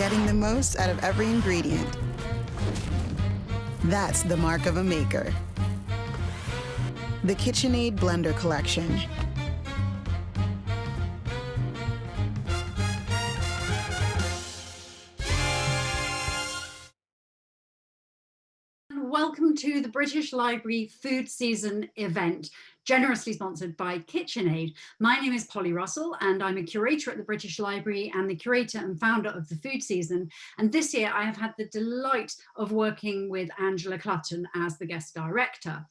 getting the most out of every ingredient. That's the mark of a maker. The KitchenAid Blender Collection. Welcome to the British Library Food Season event generously sponsored by KitchenAid. My name is Polly Russell and I'm a curator at the British Library and the curator and founder of the food season. And this year I have had the delight of working with Angela Clutton as the guest director.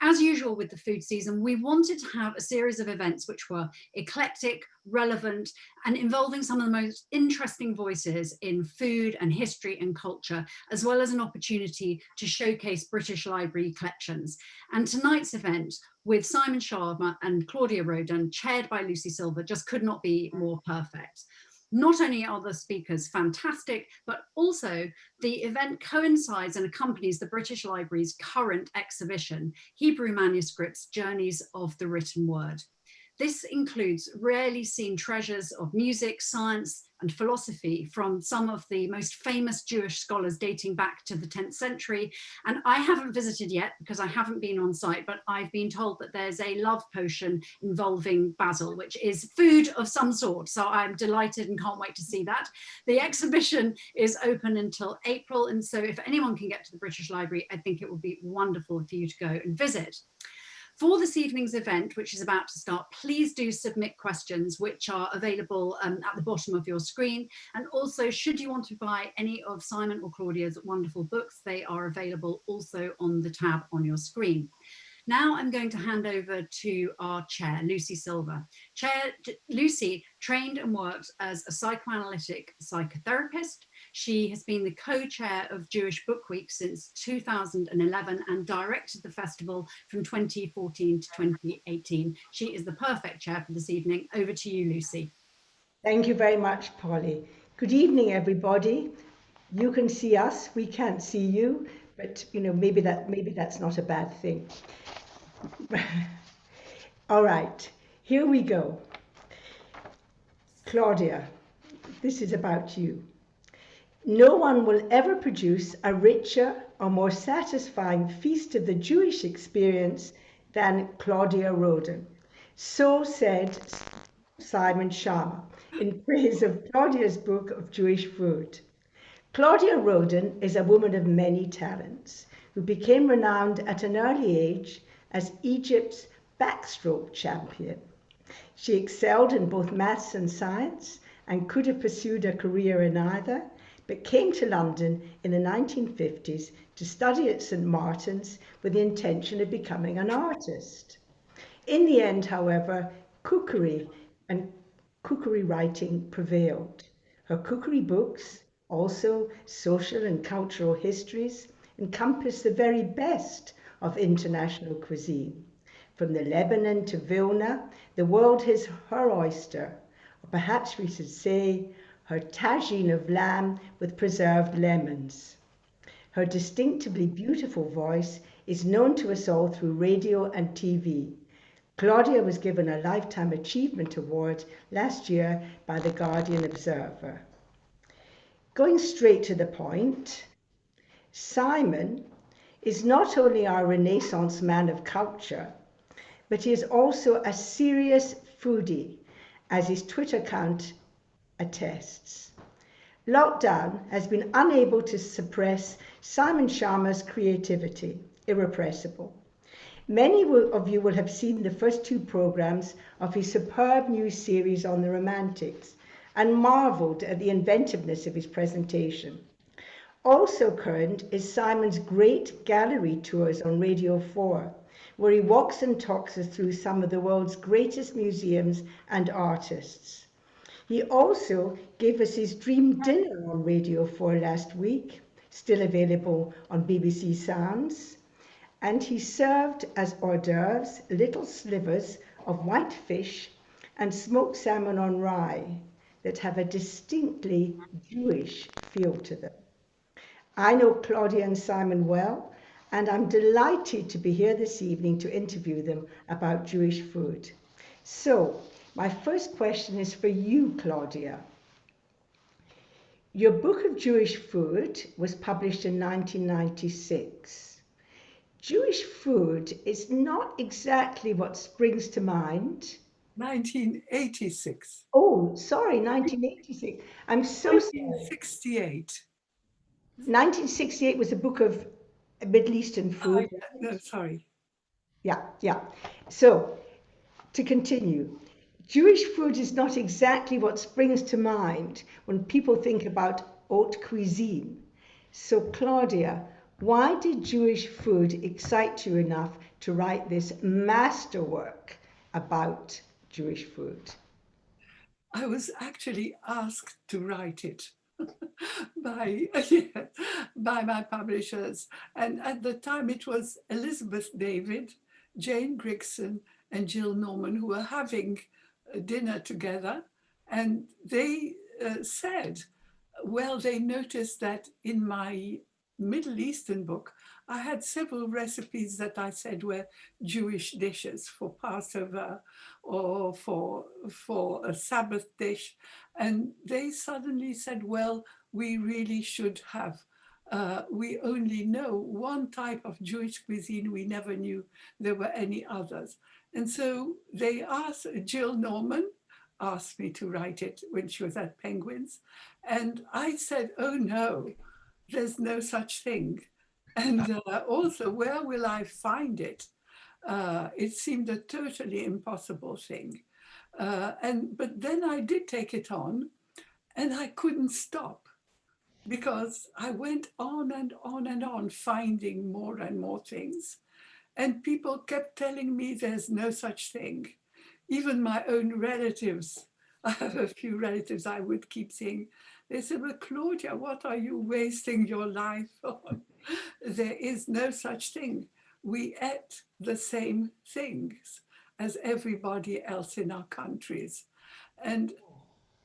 As usual with the food season, we wanted to have a series of events which were eclectic, relevant, and involving some of the most interesting voices in food and history and culture, as well as an opportunity to showcase British Library collections. And tonight's event with Simon Schama and Claudia Roden, chaired by Lucy Silver, just could not be more perfect. Not only are the speakers fantastic, but also the event coincides and accompanies the British Library's current exhibition, Hebrew Manuscripts, Journeys of the Written Word. This includes rarely seen treasures of music, science and philosophy from some of the most famous Jewish scholars dating back to the 10th century. And I haven't visited yet because I haven't been on site, but I've been told that there's a love potion involving basil, which is food of some sort. So I'm delighted and can't wait to see that. The exhibition is open until April. And so if anyone can get to the British Library, I think it would be wonderful for you to go and visit. For this evening's event, which is about to start, please do submit questions which are available um, at the bottom of your screen. And also, should you want to buy any of Simon or Claudia's wonderful books, they are available also on the tab on your screen. Now I'm going to hand over to our chair, Lucy Silver. Chair Lucy trained and worked as a psychoanalytic psychotherapist. She has been the co-chair of Jewish Book Week since 2011 and directed the festival from 2014 to 2018. She is the perfect chair for this evening. Over to you, Lucy. Thank you very much, Polly. Good evening, everybody. You can see us, we can't see you, but you know, maybe that maybe that's not a bad thing. All right, here we go. Claudia, this is about you. No one will ever produce a richer or more satisfying feast of the Jewish experience than Claudia Roden. So said Simon Schama in praise of Claudia's book of Jewish food. Claudia Roden is a woman of many talents who became renowned at an early age as Egypt's backstroke champion. She excelled in both maths and science and could have pursued a career in either, but came to London in the 1950s to study at St Martin's with the intention of becoming an artist. In the end, however, cookery and cookery writing prevailed. Her cookery books, also social and cultural histories, encompass the very best of international cuisine. From the Lebanon to Vilna, the world is her oyster, or perhaps we should say her tagine of lamb with preserved lemons. Her distinctively beautiful voice is known to us all through radio and TV. Claudia was given a Lifetime Achievement Award last year by the Guardian Observer. Going straight to the point, Simon is not only our Renaissance man of culture, but he is also a serious foodie, as his Twitter account attests. Lockdown has been unable to suppress Simon Schama's creativity, irrepressible. Many of you will have seen the first two programs of his superb new series on the Romantics, and marveled at the inventiveness of his presentation. Also current is Simon's great gallery tours on Radio 4, where he walks and talks us through some of the world's greatest museums and artists. He also gave us his dream dinner on Radio 4 last week, still available on BBC Sounds, and he served as hors d'oeuvres little slivers of white fish and smoked salmon on rye, that have a distinctly Jewish feel to them. I know Claudia and Simon well, and I'm delighted to be here this evening to interview them about Jewish food. So, my first question is for you, Claudia. your book of Jewish food was published in 1996. Jewish food is not exactly what springs to mind. 1986. Oh, sorry, 1986. I'm so sorry. 1968. 1968 was a book of Middle Eastern Oh, food. yeah, no, sorry. Yeah, yeah. So, to continue, Jewish food is not exactly what springs to mind when people think about haute cuisine. So, Claudia, why did Jewish food excite you enough to write this masterwork about Jewish food? I was actually asked to write it by, by my publishers. And at the time it was Elizabeth David, Jane Grigson and Jill Norman who were having dinner together. And they uh, said, well, they noticed that in my Middle Eastern book, I had several recipes that I said were Jewish dishes for Passover or for, for a Sabbath dish. And they suddenly said, well, we really should have, uh, we only know one type of Jewish cuisine. We never knew there were any others. And so they asked, Jill Norman asked me to write it when she was at Penguins. And I said, oh no, there's no such thing. And uh, also, where will I find it? Uh, it seemed a totally impossible thing. Uh, and but then I did take it on and I couldn't stop because I went on and on and on finding more and more things. And people kept telling me there's no such thing. Even my own relatives, I have a few relatives I would keep saying, they said, well, Claudia, what are you wasting your life on? there is no such thing. We ate the same things as everybody else in our countries. And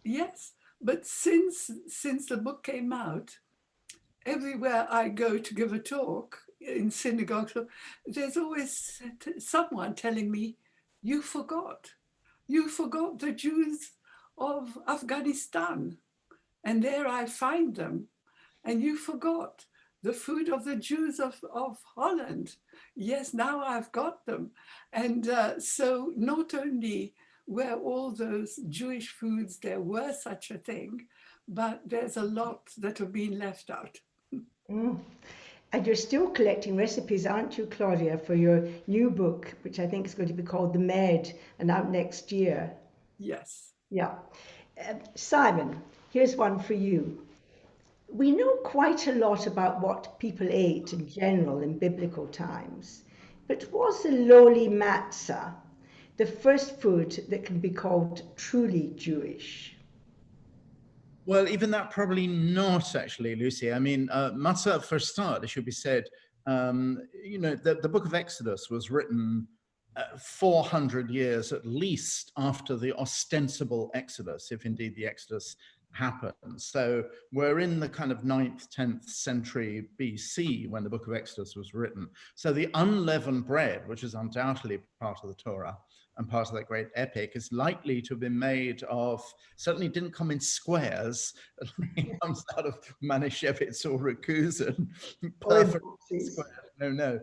yes, but since, since the book came out, everywhere I go to give a talk in synagogues, there's always someone telling me, you forgot, you forgot the Jews of Afghanistan. And there I find them. And you forgot the food of the Jews of, of Holland. Yes, now I've got them. And uh, so not only were all those Jewish foods, there were such a thing, but there's a lot that have been left out. Mm. And you're still collecting recipes, aren't you, Claudia, for your new book, which I think is going to be called The Med and out next year? Yes. Yeah. Uh, Simon, here's one for you. We know quite a lot about what people ate in general in biblical times, but was the lowly matzah the first food that can be called truly Jewish? Well, even that probably not actually, Lucy. I mean, uh, matzah for start, it should be said, um, you know, the, the book of Exodus was written uh, 400 years at least after the ostensible Exodus, if indeed the Exodus happened. So we're in the kind of 9th, 10th century BC when the book of Exodus was written. So the unleavened bread, which is undoubtedly part of the Torah, and part of that great epic is likely to have been made of, certainly didn't come in squares, it comes out of Manischewitz or Rakusen, perfect square, no, no.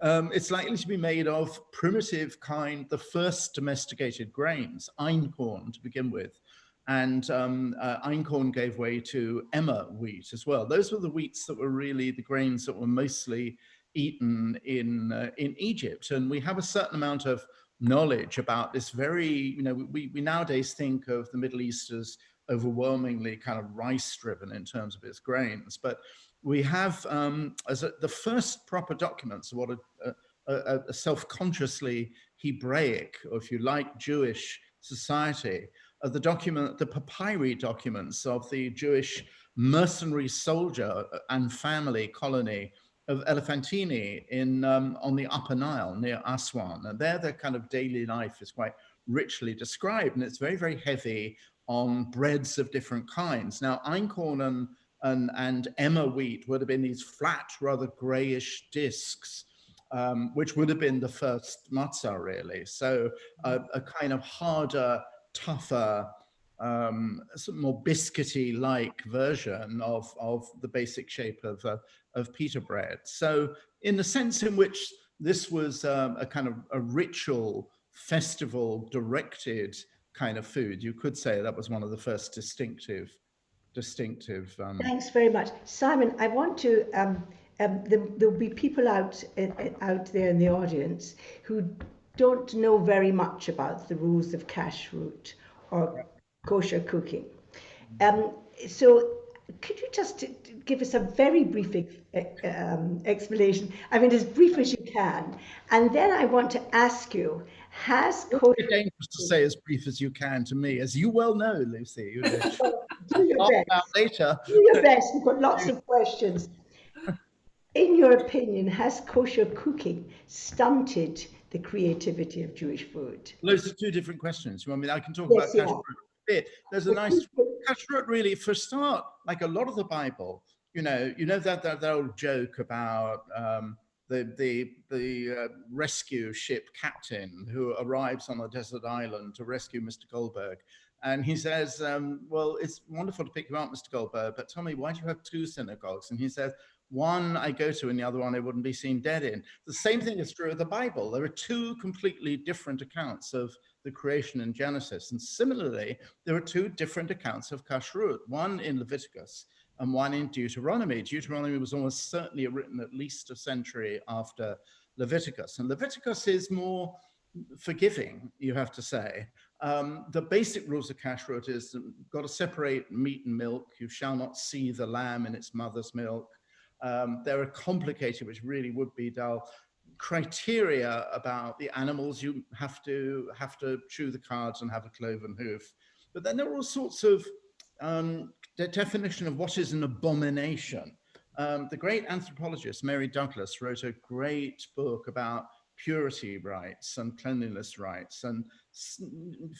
Um, it's likely to be made of primitive kind, the first domesticated grains, einkorn to begin with. And um, uh, einkorn gave way to emmer wheat as well. Those were the wheats that were really the grains that were mostly eaten in, uh, in Egypt. And we have a certain amount of knowledge about this very, you know, we, we nowadays think of the Middle East as overwhelmingly kind of rice driven in terms of its grains, but we have um, as a, the first proper documents of what a, a, a self-consciously Hebraic, or if you like, Jewish society, are the document, the papyri documents of the Jewish mercenary soldier and family colony of Elephantine in um, on the Upper Nile near Aswan. And there their kind of daily life is quite richly described and it's very, very heavy on breads of different kinds. Now, einkorn and, and, and emmer wheat would have been these flat, rather grayish discs, um, which would have been the first matzah really. So a, a kind of harder, tougher, um, sort of more biscuity-like version of, of the basic shape of, uh, of pita bread. So in the sense in which this was um, a kind of a ritual festival directed kind of food, you could say that was one of the first distinctive, distinctive. Um, Thanks very much. Simon, I want to, um, um, there, there'll be people out, uh, out there in the audience who don't know very much about the rules of kashrut or kosher cooking. Um, so could you just give us a very brief um, explanation? I mean, as brief as you can. And then I want to ask you, has kosher... It's dangerous to say as brief as you can to me, as you well know, Lucy. You know. Do your best. Later. Do your best. We've got lots of questions. In your opinion, has kosher cooking stunted the creativity of Jewish food? Those are two different questions. You want me? I can talk Yes, about yeah. kashrut bit. There's a nice kashrut really for start, like a lot of the Bible, you know, you know that that, that old joke about um, the the the uh, rescue ship captain who arrives on a desert island to rescue Mr. Goldberg. And he says, um, well, it's wonderful to pick you up, Mr. Goldberg, but tell me, why do you have two synagogues? And he says, one I go to and the other one I wouldn't be seen dead in. The same thing is true of the Bible. There are two completely different accounts of the creation in Genesis. And similarly, there are two different accounts of kashrut, one in Leviticus and one in Deuteronomy. Deuteronomy was almost certainly written at least a century after Leviticus. And Leviticus is more forgiving, you have to say. Um, the basic rules of kashrut is you've got to separate meat and milk. You shall not see the lamb in its mother's milk. Um, there are complicated, which really would be dull, criteria about the animals you have to have to chew the cards and have a cloven hoof. But then there are all sorts of um, the definition of what is an abomination. Um, the great anthropologist Mary Douglas wrote a great book about purity rites and cleanliness rites. And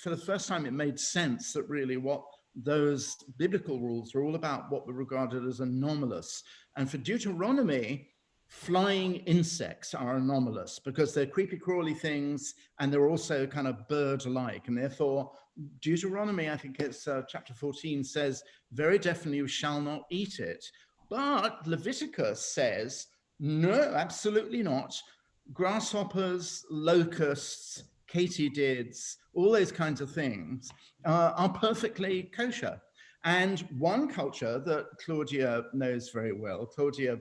for the first time, it made sense that really what those biblical rules were all about what were regarded as anomalous. And for Deuteronomy, flying insects are anomalous because they're creepy crawly things and they're also kind of bird-like and therefore Deuteronomy, I think it's uh, chapter 14 says very definitely you shall not eat it. But Leviticus says, no, absolutely not grasshoppers, locusts, katydids, all those kinds of things uh, are perfectly kosher. And one culture that Claudia knows very well, Claudia,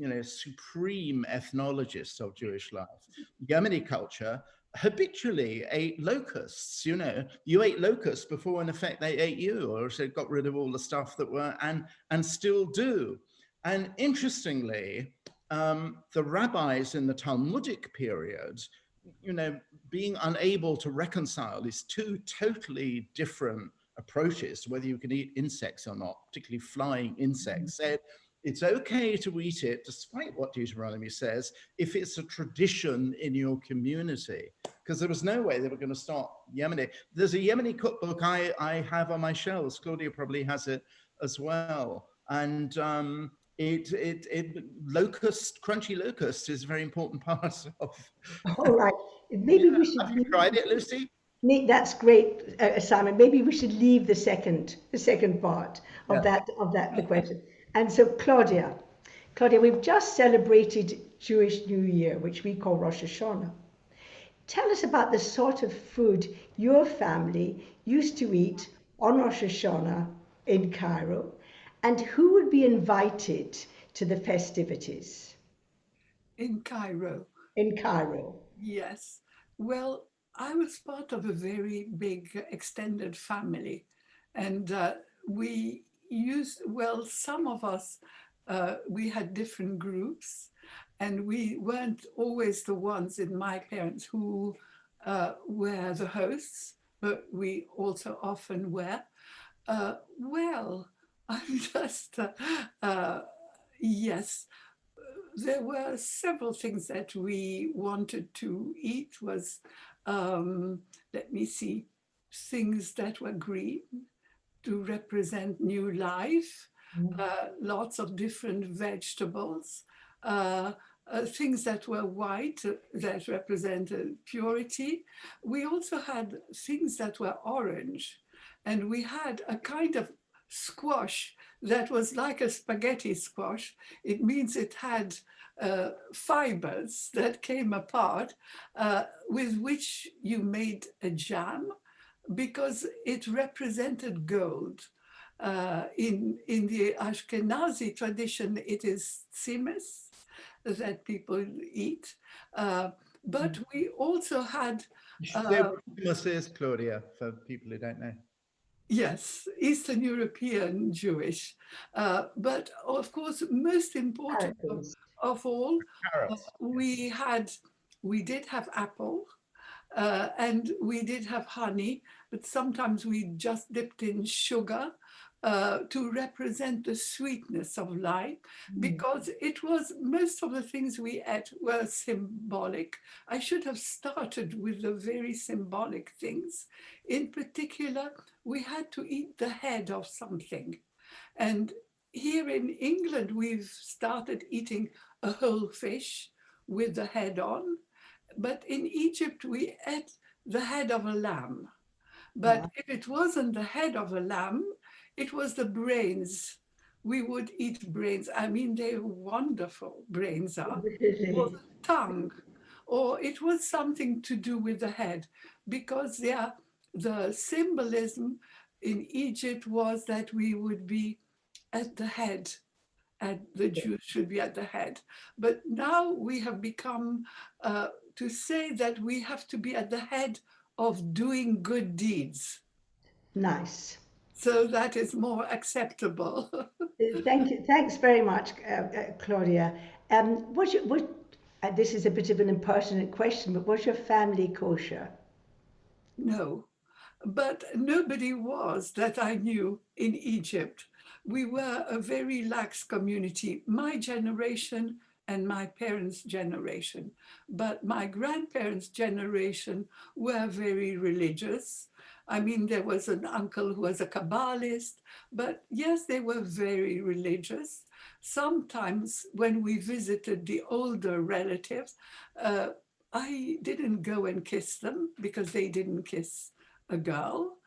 you know, supreme ethnologists of Jewish life, Yemeni culture habitually ate locusts, you know, you ate locusts before in effect they ate you or so got rid of all the stuff that were and and still do. And interestingly, um, the rabbis in the Talmudic period, you know, being unable to reconcile these two totally different approaches to whether you can eat insects or not, particularly flying insects, said it's okay to eat it, despite what Deuteronomy says, if it's a tradition in your community. Because there was no way they were going to start Yemeni. There's a Yemeni cookbook I, I have on my shelves. Claudia probably has it as well. And um, it, it, it, locust, crunchy locust is a very important part of. All right, maybe we should. Have you tried it, Lucy? That's great, uh, Simon. Maybe we should leave the second, the second part of Yeah. that of that the question. And so, Claudia, Claudia, we've just celebrated Jewish New Year, which we call Rosh Hashanah. Tell us about the sort of food your family used to eat on Rosh Hashanah in Cairo, and who would be invited to the festivities In Cairo, in Cairo. yes. Well, I was part of a very big extended family and uh, we used, well, some of us, uh, we had different groups and we weren't always the ones in my parents who uh, were the hosts, but we also often were. Uh, well, I'm just, uh, uh, yes, there were several things that we wanted to eat was, um, let me see, things that were green to represent new life, Mm. uh, lots of different vegetables, uh, uh, things that were white uh, that represented purity. We also had things that were orange and we had a kind of squash that was like a spaghetti squash. It means it had uh, fibers that came apart uh, with which you made a jam because it represented gold. Uh, in, in the Ashkenazi tradition, it is tsimes that people eat. Uh, but Mm. we also had, Uh, is, Claudia, for people who don't know. yes, Eastern European Jewish. Uh, but of course, most important of, of all, Carrots. we had, we did have apple uh, and we did have honey, but sometimes we just dipped in sugar uh, to represent the sweetness of life because it was most of the things we ate were symbolic. I should have started with the very symbolic things. In particular, we had to eat the head of something. And here in England, we've started eating a whole fish with the head on. But in Egypt, we ate the head of a lamb. But Yeah. if it wasn't the head of a lamb, it was the brains. We would eat brains. I mean, they're wonderful, brains are or the tongue, or it was something to do with the head, because there, the symbolism in Egypt was that we would be at the head, and the Jews should be at the head. But now we have become uh, to say that we have to be at the head of doing good deeds. Nice. So that is more acceptable. Uh, Thank you. Thanks very much, uh, uh, Claudia. Um, was your, was, uh, this is a bit of an impertinent question, but was your family kosher? No, but nobody was that I knew in Egypt. We were a very lax community, my generation and my parents' generation. But my grandparents' generation were very religious. I mean, there was an uncle who was a Kabbalist, but yes, they were very religious. Sometimes when we visited the older relatives, uh, I didn't go and kiss them because they didn't kiss a girl,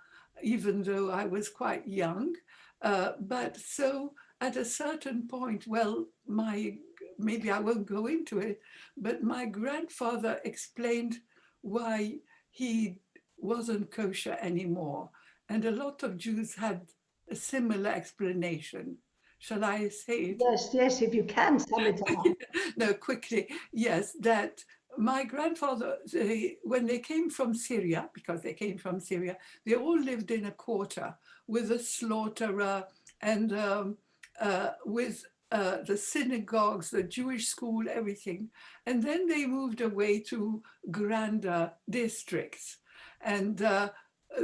even though I was quite young. Uh, but so at a certain point, well, my maybe I won't go into it, but my grandfather explained why he wasn't kosher anymore. And a lot of Jews had a similar explanation. Shall I say it? Yes, yes, if you can sum it up. no, quickly. Yes, that my grandfather, they, when they came from Syria, because they came from Syria, they all lived in a quarter with a slaughterer and um, uh, with uh, the synagogues, the Jewish school, everything. And then they moved away to grander districts. And uh,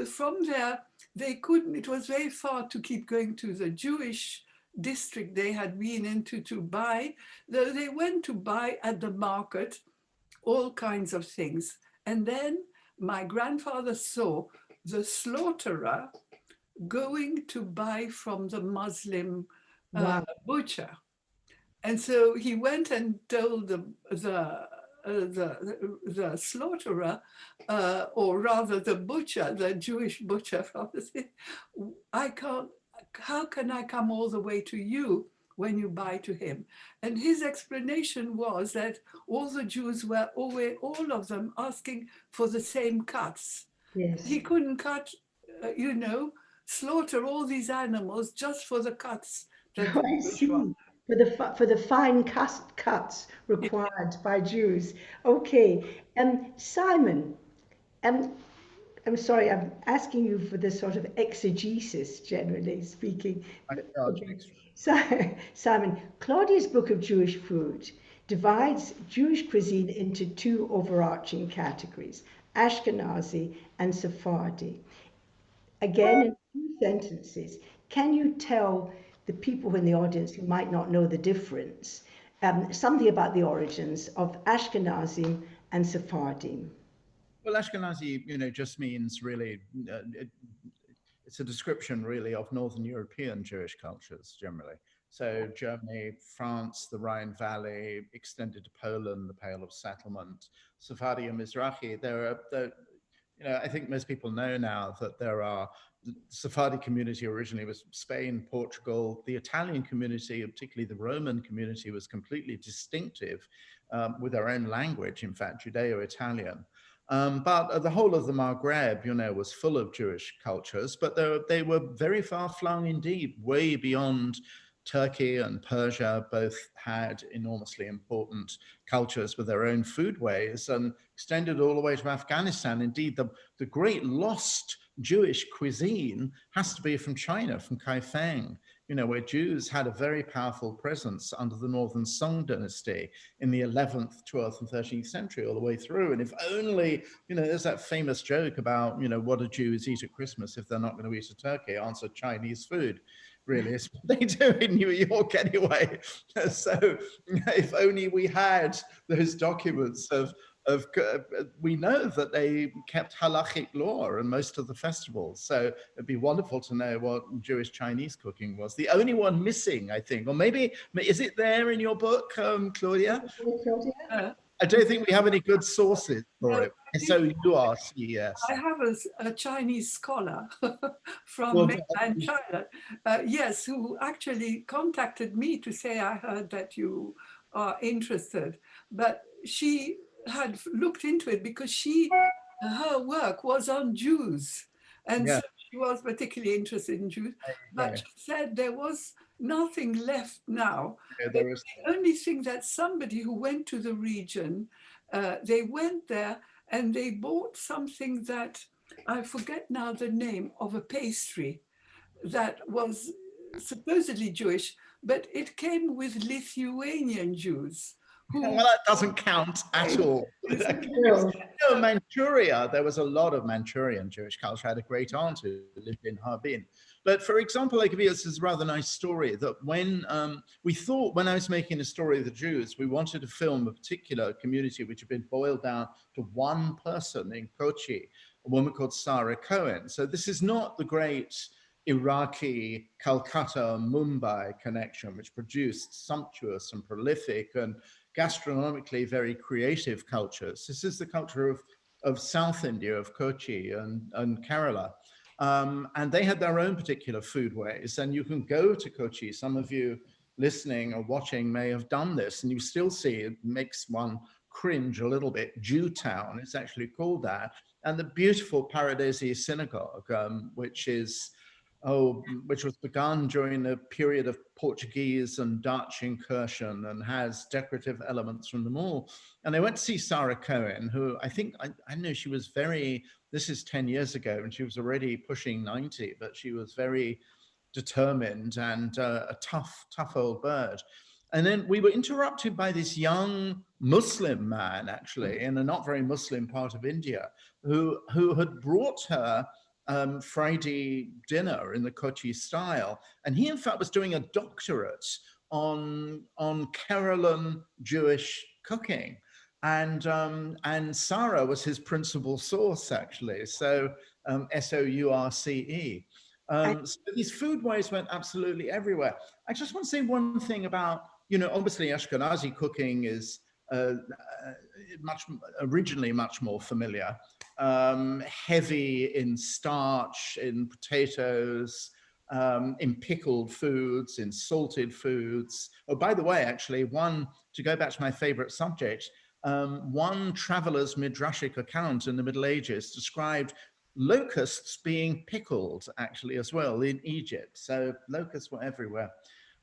from there, they couldn't, it was very far to keep going to the Jewish district they had been into to buy. Though They went to buy at the market all kinds of things. And then my grandfather saw the slaughterer going to buy from the Muslim uh, Wow. butcher. And so he went and told the, the, uh, the, the slaughterer, uh, or rather the butcher, the Jewish butcher city, I can't, how can I come all the way to you when you buy to him? And his explanation was that all the Jews were always, all of them asking for the same cuts. Yes. He couldn't cut, uh, you know, slaughter all these animals just for the cuts. I see. For the for the fine cust cuts required by Jews. Okay. Um, Simon. Um, I'm sorry. I'm asking you for this sort of exegesis, generally speaking. I Okay. So, Simon, Claudia's Book of Jewish Food divides Jewish cuisine into two overarching categories, Ashkenazi and Sephardi. Again, in two sentences, can you tell the people in the audience who might not know the difference um, something about the origins of Ashkenazim and Sephardim? Well, Ashkenazi, you know, just means really, uh, it, it's a description really of Northern European Jewish cultures generally. So Germany, France, the Rhine Valley, extended to Poland, the Pale of Settlement, Sephardi and Mizrahi. There are, there, you know, I think most people know now that there are the Sephardi community originally was Spain, Portugal. The Italian community, particularly the Roman community, was completely distinctive um, with their own language, in fact, Judeo-Italian. Um, but uh, the whole of the Maghreb, you know, was full of Jewish cultures, but they, they were very far flung indeed, way beyond Turkey and Persia both had enormously important cultures with their own foodways and extended all the way to Afghanistan. Indeed, the, the great lost Jewish cuisine has to be from China, from Kaifeng, you know, where Jews had a very powerful presence under the Northern Song dynasty in the 11th, 12th and 13th century all the way through. And if only, you know, there's that famous joke about, you know, what do Jews eat at Christmas if they're not going to eat a turkey? Answer Chinese food really is what they do in New York anyway. So if only we had those documents of, of uh, we know that they kept halachic law in most of the festivals. So it'd be wonderful to know what Jewish Chinese cooking was. The only one missing, I think, or maybe, is it there in your book, um, Claudia? Claudia? I don't think we have any good sources for it. So you are CES. I have a, a Chinese scholar from Well, mainland China, uh, yes, who actually contacted me to say, I heard that you are interested. But she had looked into it because she, her work was on Jews. And Yeah. so she was particularly interested in Jews. But Yeah. she said there was nothing left now Yeah, there is- the only thing that somebody who went to the region, uh, they went there and they bought something that I forget now the name of a pastry that was supposedly Jewish, but it came with Lithuanian Jews. Who, Well, that doesn't count at all. No. Manchuria, there was a lot of Manchurian Jewish culture. I had a great aunt who lived in Harbin. But for example, you this is a rather nice story that when um, we thought, when I was making a story of the Jews, we wanted to film a particular community which had been boiled down to one person in Kochi, a woman called Sarah Cohen. So this is not the great Iraqi Calcutta Mumbai connection, which produced sumptuous and prolific and gastronomically very creative cultures. This is the culture of, of South India, of Kochi and, and Kerala. Um, and they had their own particular foodways. And you can go to Kochi. Some of you listening or watching may have done this, and you still see it makes one cringe a little bit. Jew Town, it's actually called that. And the beautiful Paradesi Synagogue, um, which is oh, which was begun during the period of Portuguese and Dutch incursion and has decorative elements from them all. And I went to see Sarah Cohen, who I think, I, I know she was very, this is 10 years ago and she was already pushing 90, but she was very determined and uh, a tough, tough old bird. And then we were interrupted by this young Muslim man, actually, in a not very Muslim part of India, who, who had brought her um, Friday dinner in the Kochi style. And he, in fact, was doing a doctorate on, on Keralan Jewish cooking. And, um, and Sarah was his principal source, actually. So um, S-O-U-R-C-E. Um, so these foodways went absolutely everywhere. I just want to say one thing about, you know, obviously Ashkenazi cooking is uh, uh, much originally much more familiar, um, heavy in starch, in potatoes, um, in pickled foods, in salted foods. Oh, by the way, actually, one to go back to my favorite subject, um, one traveler's midrashic account in the Middle Ages described locusts being pickled actually as well in Egypt. So locusts were everywhere.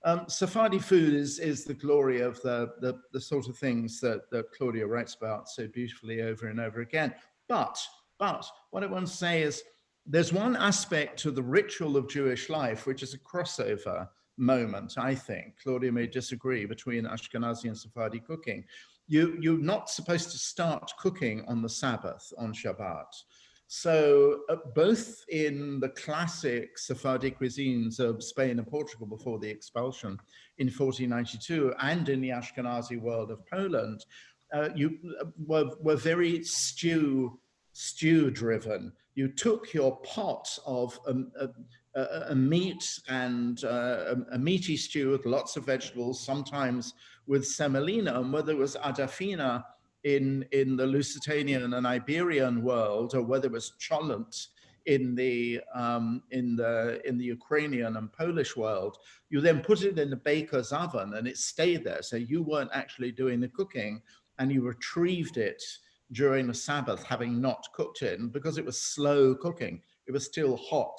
Um, Sephardi food is, is the glory of the, the, the sort of things that, that Claudia writes about so beautifully over and over again. But, but what I want to say is there's one aspect to the ritual of Jewish life, which is a crossover moment, I think. Claudia may disagree between Ashkenazi and Sephardi cooking. You, you're not supposed to start cooking on the Sabbath, on Shabbat. So uh, both in the classic Sephardic cuisines of Spain and Portugal before the expulsion in 1492 and in the Ashkenazi world of Poland, uh, you uh, were, were very stew, stew driven. You took your pot of um, a, a, a, meat and uh, a, a, meaty stew with lots of vegetables, sometimes with semolina, and whether it was adafina in, in the Lusitanian and Iberian world, or whether it was cholent in the um, in the in the Ukrainian and Polish world, you then put it in the baker's oven and it stayed there. So you weren't actually doing the cooking, and you retrieved it during the Sabbath, having not cooked it, and because it was slow cooking, it was still hot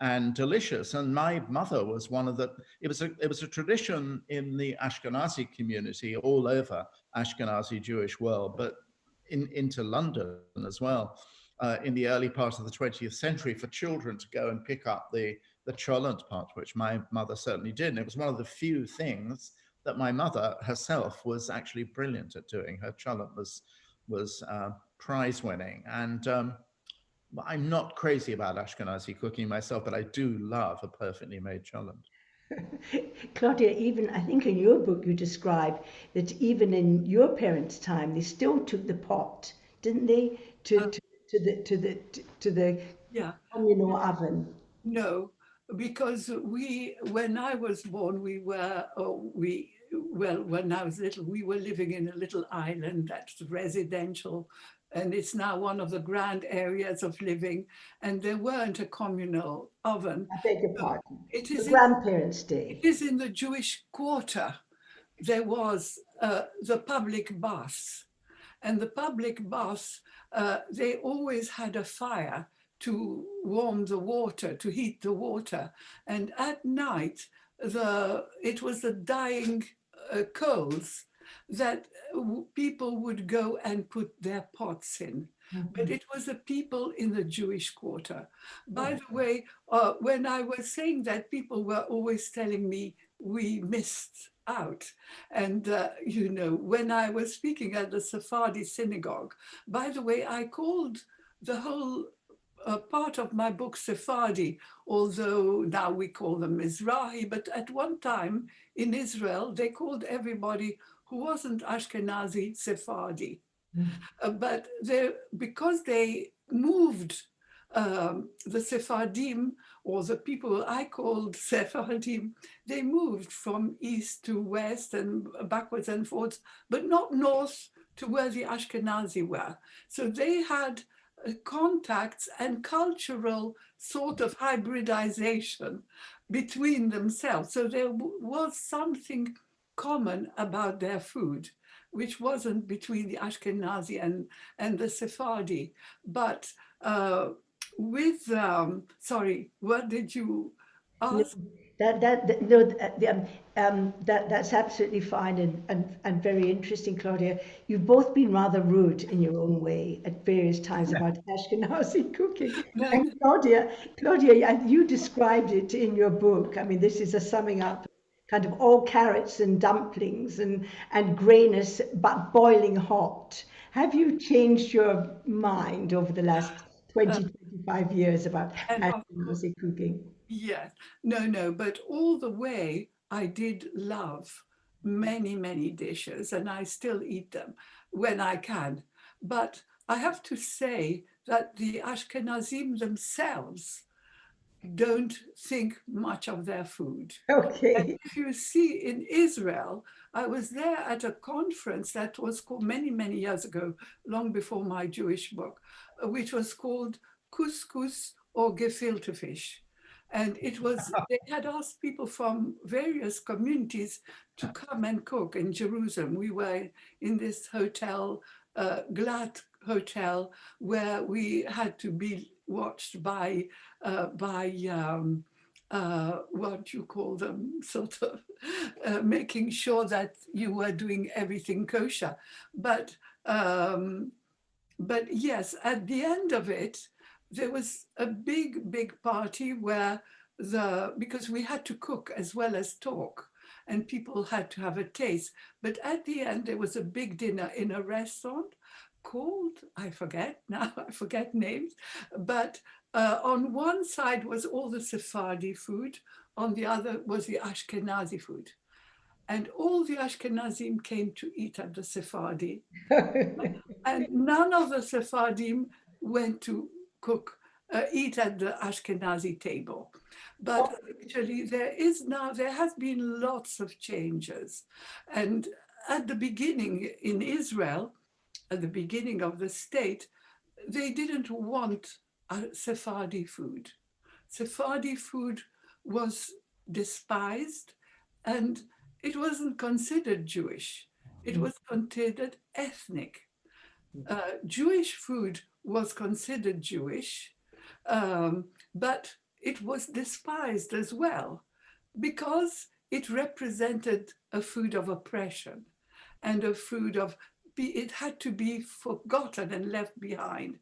and delicious. And my mother was one of the, it was a, it was a tradition in the Ashkenazi community all over Ashkenazi Jewish world, but in, into London as well. Uh, in the early part of the 20th century for children to go and pick up the, the cholent part, which my mother certainly did. And it was one of the few things that my mother herself was actually brilliant at doing. Her cholent was, was uh, prize winning. And um, I'm not crazy about Ashkenazi cooking myself, but I do love a perfectly made cholent. Claudia, even I think in your book you describe that even in your parents' time, they still took the pot, didn't they, to, Uh, to, to the to the to the Yeah, communal oven. no, because we, when I was born, we were, oh, we, well, when I was little, we were living in a little island that's residential. And it's now one of the grand areas of living. And there weren't a communal oven. I beg your pardon. It is The grandparents' day. It is in the Jewish quarter. There was uh, the public baths. And the public baths, uh, they always had a fire to warm the water, to heat the water. And at night, the it was the dying uh, coals that people would go and put their pots in but it was the people in the Jewish quarter. By the way, uh, when I was saying that, people were always telling me we missed out. And, uh, you know, when I was speaking at the Sephardi synagogue, by the way, I called the whole uh, part of my book Sephardi, although now we call them Mizrahi, but at one time in Israel, they called everybody who wasn't Ashkenazi Sephardi. Uh, but they, because they moved um, the Sephardim or the people I called Sephardim, they moved from east to west and backwards and forwards, but not north to where the Ashkenazi were. So they had contacts and cultural sort of hybridization between themselves. So there was something common about their food which wasn't between the Ashkenazi and, and the Sephardi. But uh, with, um, sorry, what did you ask? That that, that no, th- um, um, that that's absolutely fine and, and and very interesting, Claudia. You've both been rather rude in your own way at various times about Ashkenazi cooking. And Claudia, Claudia, and you described it in your book. I mean, this is a summing up, kind of all carrots and dumplings and and grayness, but boiling hot. Have you changed your mind over the last 20, 25 years about Ashkenazi cooking? Yes, no, no, but all the way I did love many, many dishes and I still eat them when I can. But I have to say that the Ashkenazim themselves don't think much of their food. Okay. And If you see in Israel, I was there at a conference that was called many, many years ago, long before my Jewish book, uh, which was called Couscous or Gefilte Fish. And it was, they had asked people from various communities to come and cook in Jerusalem. We were in this hotel, uh, Glad Hotel, where we had to be watched by, uh, by um, uh, what you call them, sort of uh, making sure that you were doing everything kosher. But, um, but yes, at the end of it, there was a big, big party where the, because we had to cook as well as talk and people had to have a taste. But at the end, there was a big dinner in a restaurant called, I forget now, I forget names, but uh, on one side was all the Sephardi food, on the other was the Ashkenazi food. And all the Ashkenazim came to eat at the Sephardi, and none of the Sephardim went to cook, uh, eat at the Ashkenazi table. But actually, there is now, there has been lots of changes. And at the beginning in Israel, at the beginning of the state, they didn't want Sephardi food. Sephardi food was despised and it wasn't considered Jewish. It was considered ethnic. Uh, Jewish food was considered Jewish, um, but it was despised as well because it represented a food of oppression and a food of, it had to be forgotten and left behind.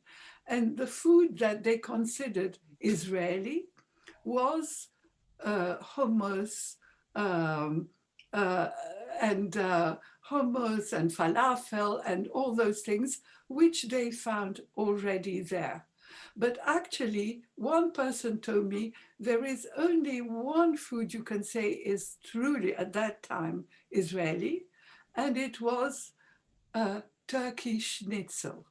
And the food that they considered Israeli was uh, hummus um, uh, and uh, hummus and falafel and all those things, which they found already there. But actually, one person told me there is only one food you can say is truly at that time Israeli, and it was uh, Turkish schnitzel.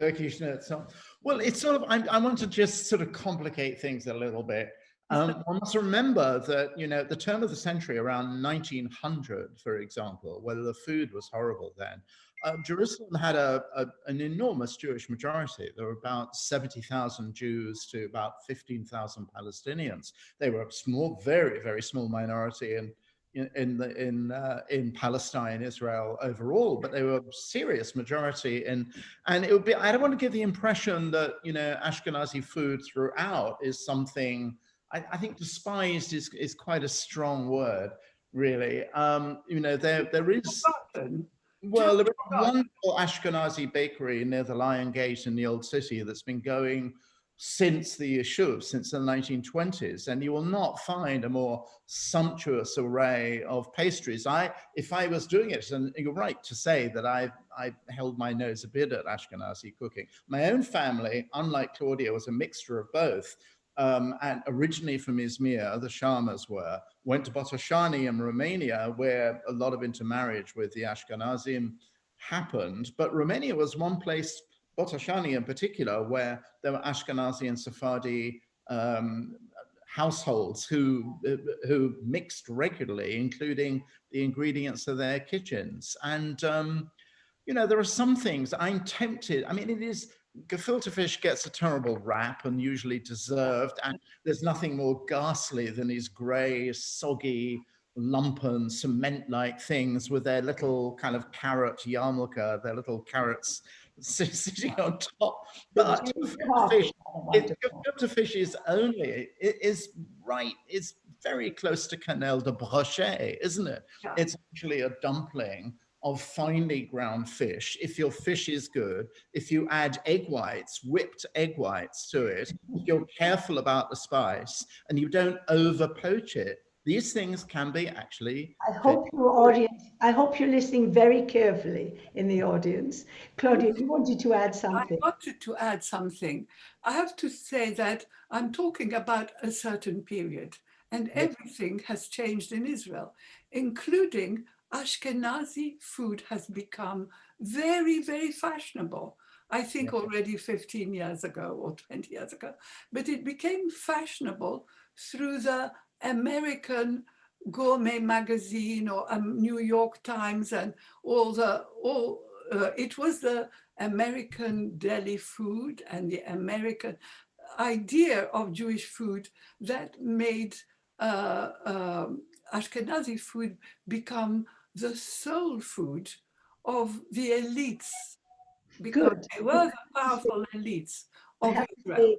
Turkish schnitzel. Well, it's sort of, I, I want to just sort of complicate things a little bit. Um, one must remember that, you know, at the turn of the century, around 1900, for example, whether the food was horrible then, uh, Jerusalem had a, a, an enormous Jewish majority. There were about 70,000 Jews to about 15,000 Palestinians. They were a small, very, very small minority in, in, in, the, in, uh, in Palestine, Israel overall, but they were a serious majority. In, and it would be, I don't want to give the impression that, you know, Ashkenazi food throughout is something, I, I think despised is, is quite a strong word, really. Um, you know, there, there is... Well, there is one wonderful Ashkenazi bakery near the Lion Gate in the Old City that's been going since the Yishuv, since the 1920s, and you will not find a more sumptuous array of pastries. I, if I was doing it, and you're right to say that I, I held my nose a bit at Ashkenazi cooking. My own family, unlike Claudia, was a mixture of both um, and originally from Izmir, the Schamas were, went to Botoșani in Romania, where a lot of intermarriage with the Ashkenazim happened. But Romania was one place, Botoșani in particular, where there were Ashkenazi and Sephardi um, households who, who mixed regularly, including the ingredients of their kitchens. And, um, you know, there are some things I'm tempted, I mean, it is, gefilte fish gets a terrible rap and usually deserved. And there's nothing more ghastly than these gray, soggy, lumpen, cement-like things with their little kind of carrot yarmulke, their little carrots sitting on top. But fish, it, gefilte fish is only, it is right, it's very close to quenelle de brochet, isn't it? It's actually a dumpling of finely ground fish, if your fish is good, if you add egg whites, whipped egg whites to it, if you're careful about the spice and you don't over poach it, these things can be actually. I hope your audience, I hope you're listening very carefully in the audience. Claudia, you wanted to add something. I wanted to add something. I have to say that I'm talking about a certain period and everything has changed in Israel, including Ashkenazi food has become very, very fashionable. I think yeah. already 15 years ago or 20 years ago, but it became fashionable through the American gourmet magazine or um, New York Times and all the, all, uh, it was the American deli food and the American idea of Jewish food that made uh, um, Ashkenazi food become the soul food of the elites because Good. they were the powerful elites of Israel.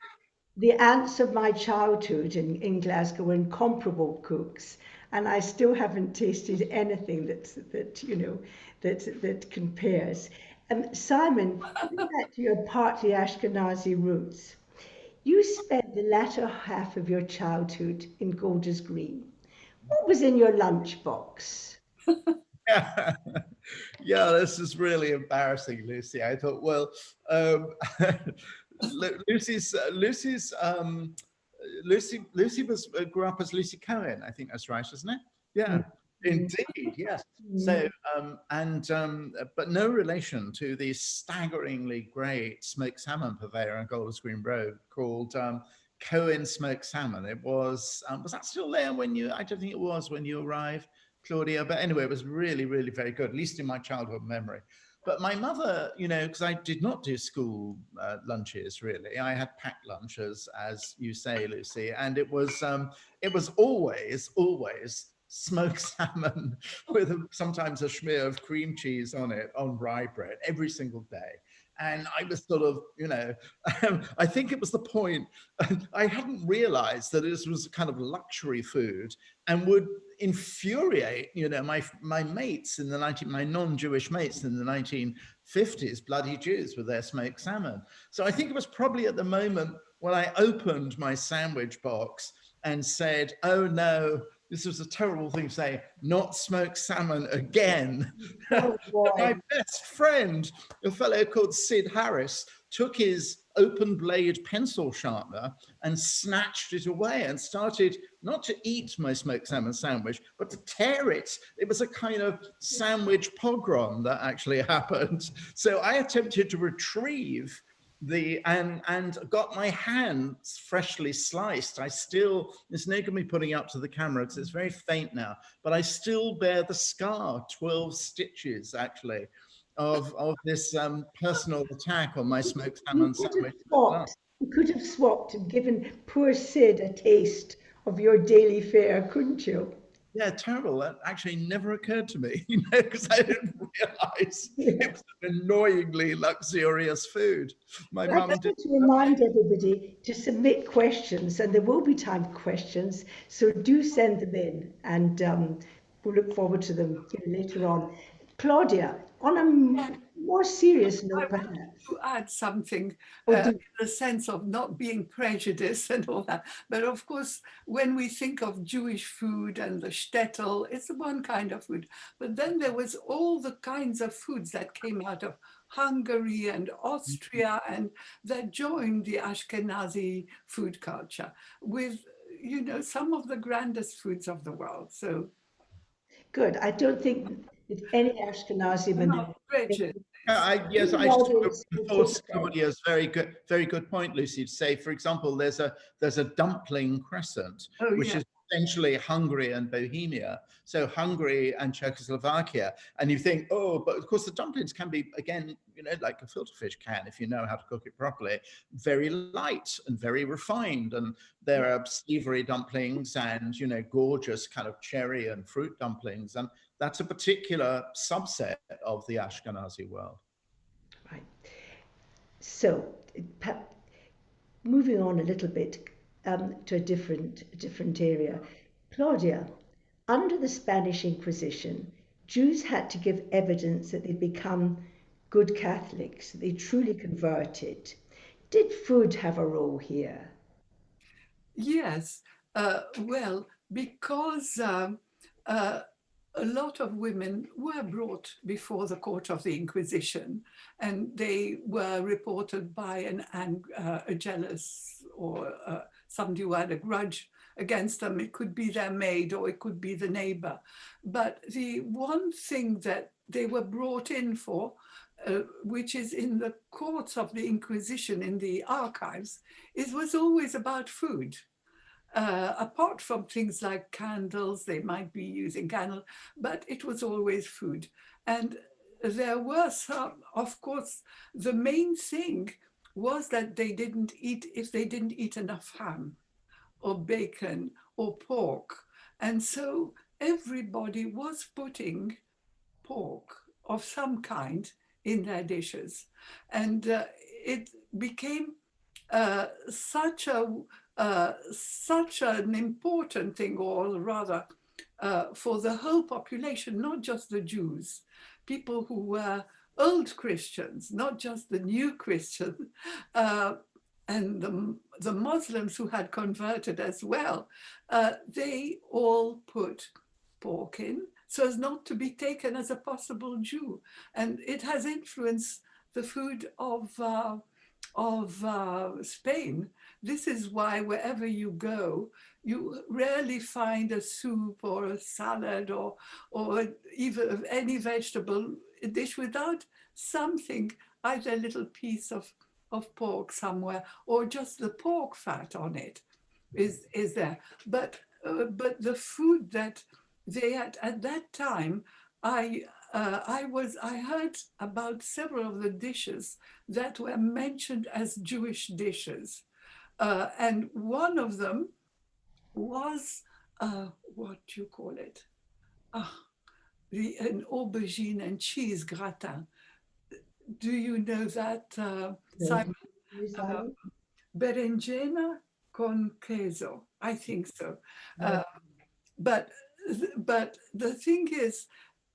The aunts of my childhood in, in Glasgow were incomparable cooks, and I still haven't tasted anything that that you know that that compares. Um, Simon, back to your partly Ashkenazi roots. You spent the latter half of your childhood in Golders Green. What was in your lunchbox? yeah. this is really embarrassing, Lucy. I thought, well, um, Lucy's uh, Lucy's um, Lucy Lucy was uh, grew up as Lucy Cohen. I think that's right, isn't it? Yeah. Mm. Indeed, yes. So, mm. um, and, um, but no relation to the staggeringly great smoked salmon purveyor on Golders Green Road called um, Cohen Smoked Salmon. It was, um, was that still there when you, I don't think it was when you arrived. Claudia. But anyway, it was really, really very good, at least in my childhood memory. But my mother, you know, because I did not do school uh, lunches really, I had packed lunches, as you say, Lucy, and it was um, it was always, always smoked salmon with a, sometimes a smear of cream cheese on it on rye bread every single day. And I was sort of, you know, um, I think it was the point, I hadn't realized that this was kind of luxury food and would infuriate, you know, my, my mates in the 19, my non-Jewish mates in the 1950s, bloody Jews with their smoked salmon. So I think it was probably at the moment when I opened my sandwich box and said, oh no, this was a terrible thing to say, not smoked salmon again. Oh, My best friend, a fellow called Sid Harris, took his open blade pencil sharpener and snatched it away and started not to eat my smoked salmon sandwich, but to tear it. It was a kind of sandwich pogrom that actually happened. So I attempted to retrieve the and and got my hands freshly sliced i still it's no going to be putting up to the camera because it's very faint now but i still bear the scar 12 stitches actually of of this um personal attack on my smoked salmon You sandwich swapped, you could have swapped and given poor Sid a taste of your daily fare, couldn't you? Yeah terrible that actually never occurred to me you know because i didn't realize it was an annoyingly luxurious food my I'd mum did to remind everybody to submit questions and there will be time for questions. So do send them in and um, we'll look forward to them later on. Claudia, on a more serious I note perhaps. to add something Oh, uh, in the sense of not being prejudiced and all that. But of course, when we think of Jewish food and the shtetl, it's one kind of food. But then there was all the kinds of foods that came out of Hungary and Austria and that joined the Ashkenazi food culture with, you know, some of the grandest foods of the world. So Good. I don't think that any Ashkenazi I'm women not prejudiced. I, yes, I Well, should it's- it's just- Claudia's very good, very good point, Lucy, to say, for example, there's a there's a dumpling crescent, Oh, which yeah. is essentially Hungary and Bohemia. So Hungary and Czechoslovakia. And you think, oh, but of course the dumplings can be, again, you know, like a gefilte fish can, if you know how to cook it properly, very light and very refined. And there are savory dumplings and, you know, gorgeous kind of cherry and fruit dumplings. And that's a particular subset of the Ashkenazi world. Right. So, moving on a little bit um, to a different different area, Claudia, under the Spanish Inquisition, Jews had to give evidence that they'd become good Catholics, that they truly converted. Did food have a role here? Yes, uh, well, because um, uh, a lot of women were brought before the court of the Inquisition and they were reported by an, uh, a jealous or uh, somebody who had a grudge against them. It could be their maid or it could be the neighbor. But the one thing that they were brought in for, uh, which is in the courts of the Inquisition in the archives, it was always about food. Uh, apart from things like candles, they might be using candles, but it was always food. And there were some, of course, the main thing was that they didn't eat, if they didn't eat enough ham or bacon or pork. And so everybody was putting pork of some kind in their dishes. And uh, it became uh, such a uh, such an important thing, or rather, uh, for the whole population, not just the Jews, people who were old Christians, not just the new Christians, uh, and the, the Muslims who had converted as well, uh, they all put pork in so as not to be taken as a possible Jew. And it has influenced the food of, uh, of Spain. This is why wherever you go, you rarely find a soup or a salad or, or even any vegetable dish without something, either a little piece of, of pork somewhere or just the pork fat on it is, is there. But, uh, but the food that they had at that time, I uh, I was I heard about several of the dishes that were mentioned as Jewish dishes, uh, and one of them was uh, what do you call it? Ah, the an aubergine and cheese gratin. Do you know that, uh. Simon? Simon? berenjena con queso. I think so. Uh, but but the thing is,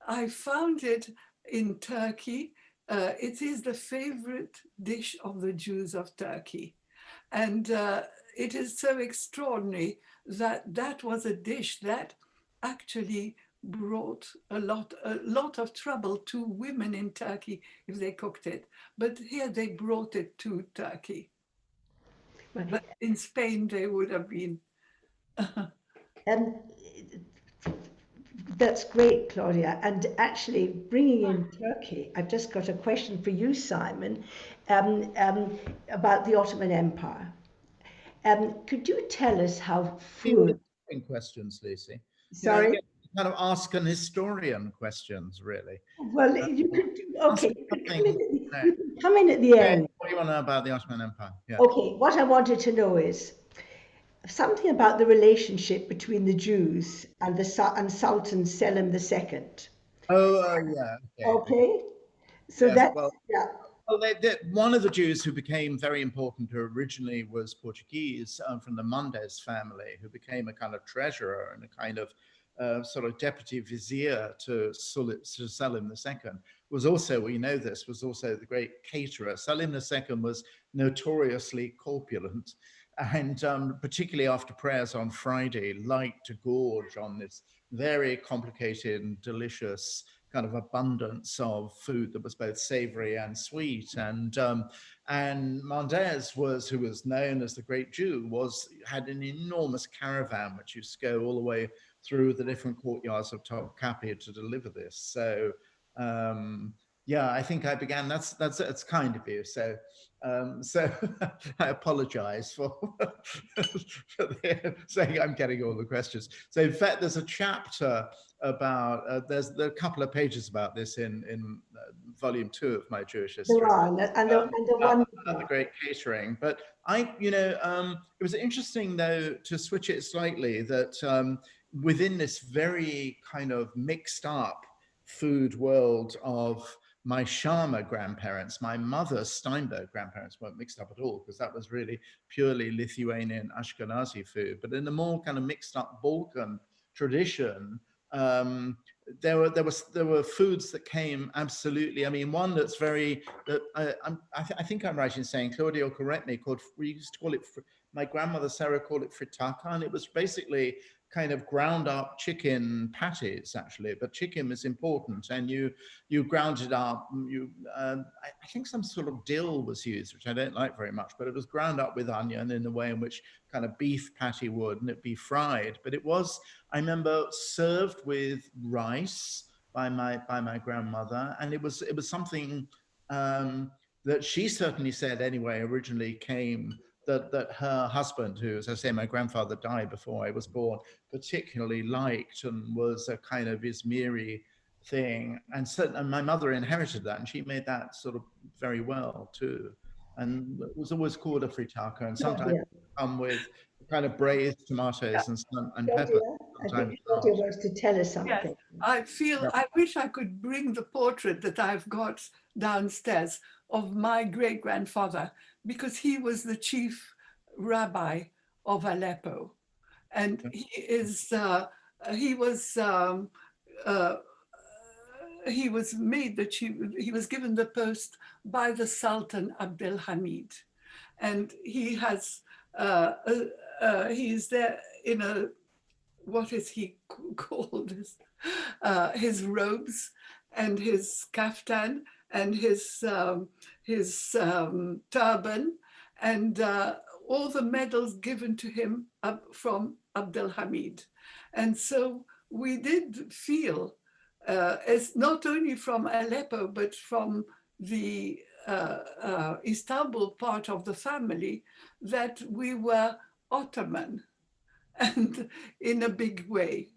I found it in Turkey. Uh, it is the favorite dish of the Jews of Turkey, and uh, it is so extraordinary that that was a dish that actually brought a lot a lot of trouble to women in Turkey if they cooked it. But here they brought it to Turkey. Right. But in Spain, they would have been. Um, that's great, Claudia. And actually, bringing in Turkey, I've just got a question for you, Simon, um, um, about the Ottoman Empire. Um, could you tell us how food? Questions, Lucy. You know, Sorry. Kind of ask an historian questions, really. Well, you could do. Okay, you could come in, at the, No. come in at the end. What do you want to know about the Ottoman Empire? Yeah. Okay, what I wanted to know is something about the relationship between the Jews and the and Sultan Selim II. Oh, uh, yeah. Okay. Okay, so Yes, that's well, yeah. Well, they, they, one of the Jews who became very important who originally was Portuguese um, from the Mendes family, who became a kind of treasurer and a kind of uh, sort of deputy vizier to, Sul- to Selim II. Was also, we know this, was also the great caterer. Selim II was notoriously corpulent and um, particularly after prayers on Friday, liked to gorge on this very complicated and delicious kind of abundance of food that was both savory and sweet. And um, and Mendes was, who was known as the Great Jew, was had an enormous caravan which used to go all the way through the different courtyards of Topkapi to deliver this. So um, yeah, I think I began. That's that's that's kind of you. So um, so I apologize for, for the, saying I'm getting all the questions. So in fact, there's a chapter about uh, there's there a couple of pages about this in in uh, volume two of my Jewish history. There are, and the, and the, Um, and the about- one the great catering. But I, you know, um, it was interesting though to switch it slightly that um, within this very kind of mixed up food world of my Schama grandparents, my mother's Steinberg grandparents weren't mixed up at all because that was really purely Lithuanian Ashkenazi food. But in the more kind of mixed up Balkan tradition, um, there were there was there were foods that came absolutely. I mean, one that's very that I, I, th- I think I'm right in saying Claudia correct me. Called we used to call it. My grandmother Sarah called it frittata, and it was basically kind of ground up chicken patties actually. But chicken is important, and you you ground it up. You um, I, I think some sort of dill was used, which I don't like very much, but it was ground up with onion in the way in which kind of beef patty would, and it'd be fried. But it was I remember served with rice by my by my grandmother, and it was it was something um, that she certainly said anyway. Originally came that that her husband, who, as I say, my grandfather died before I was born, particularly liked and was a kind of Izmiri thing, and so and my mother inherited that, and she made that sort of very well too. And it was always called a frittata, and sometimes Claudia, come with kind of braised tomatoes and some and Claudia, pepper. I think Claudia wants to tell us something. I feel, Yeah. I wish I could bring the portrait that I've got downstairs of my great grandfather because he was the chief rabbi of Aleppo. And he is, uh, he was, um, uh, he was made the chief, he was given the post by the Sultan Abdel Hamid. And he has, uh, uh, uh, he is there in a, what is he called? His, uh, his robes and his kaftan and his, um, his um, turban and uh, all the medals given to him from Abdel Hamid. And so we did feel, uh, as not only from Aleppo, but from the uh, uh, Istanbul part of the family, that we were Ottoman and in a big way.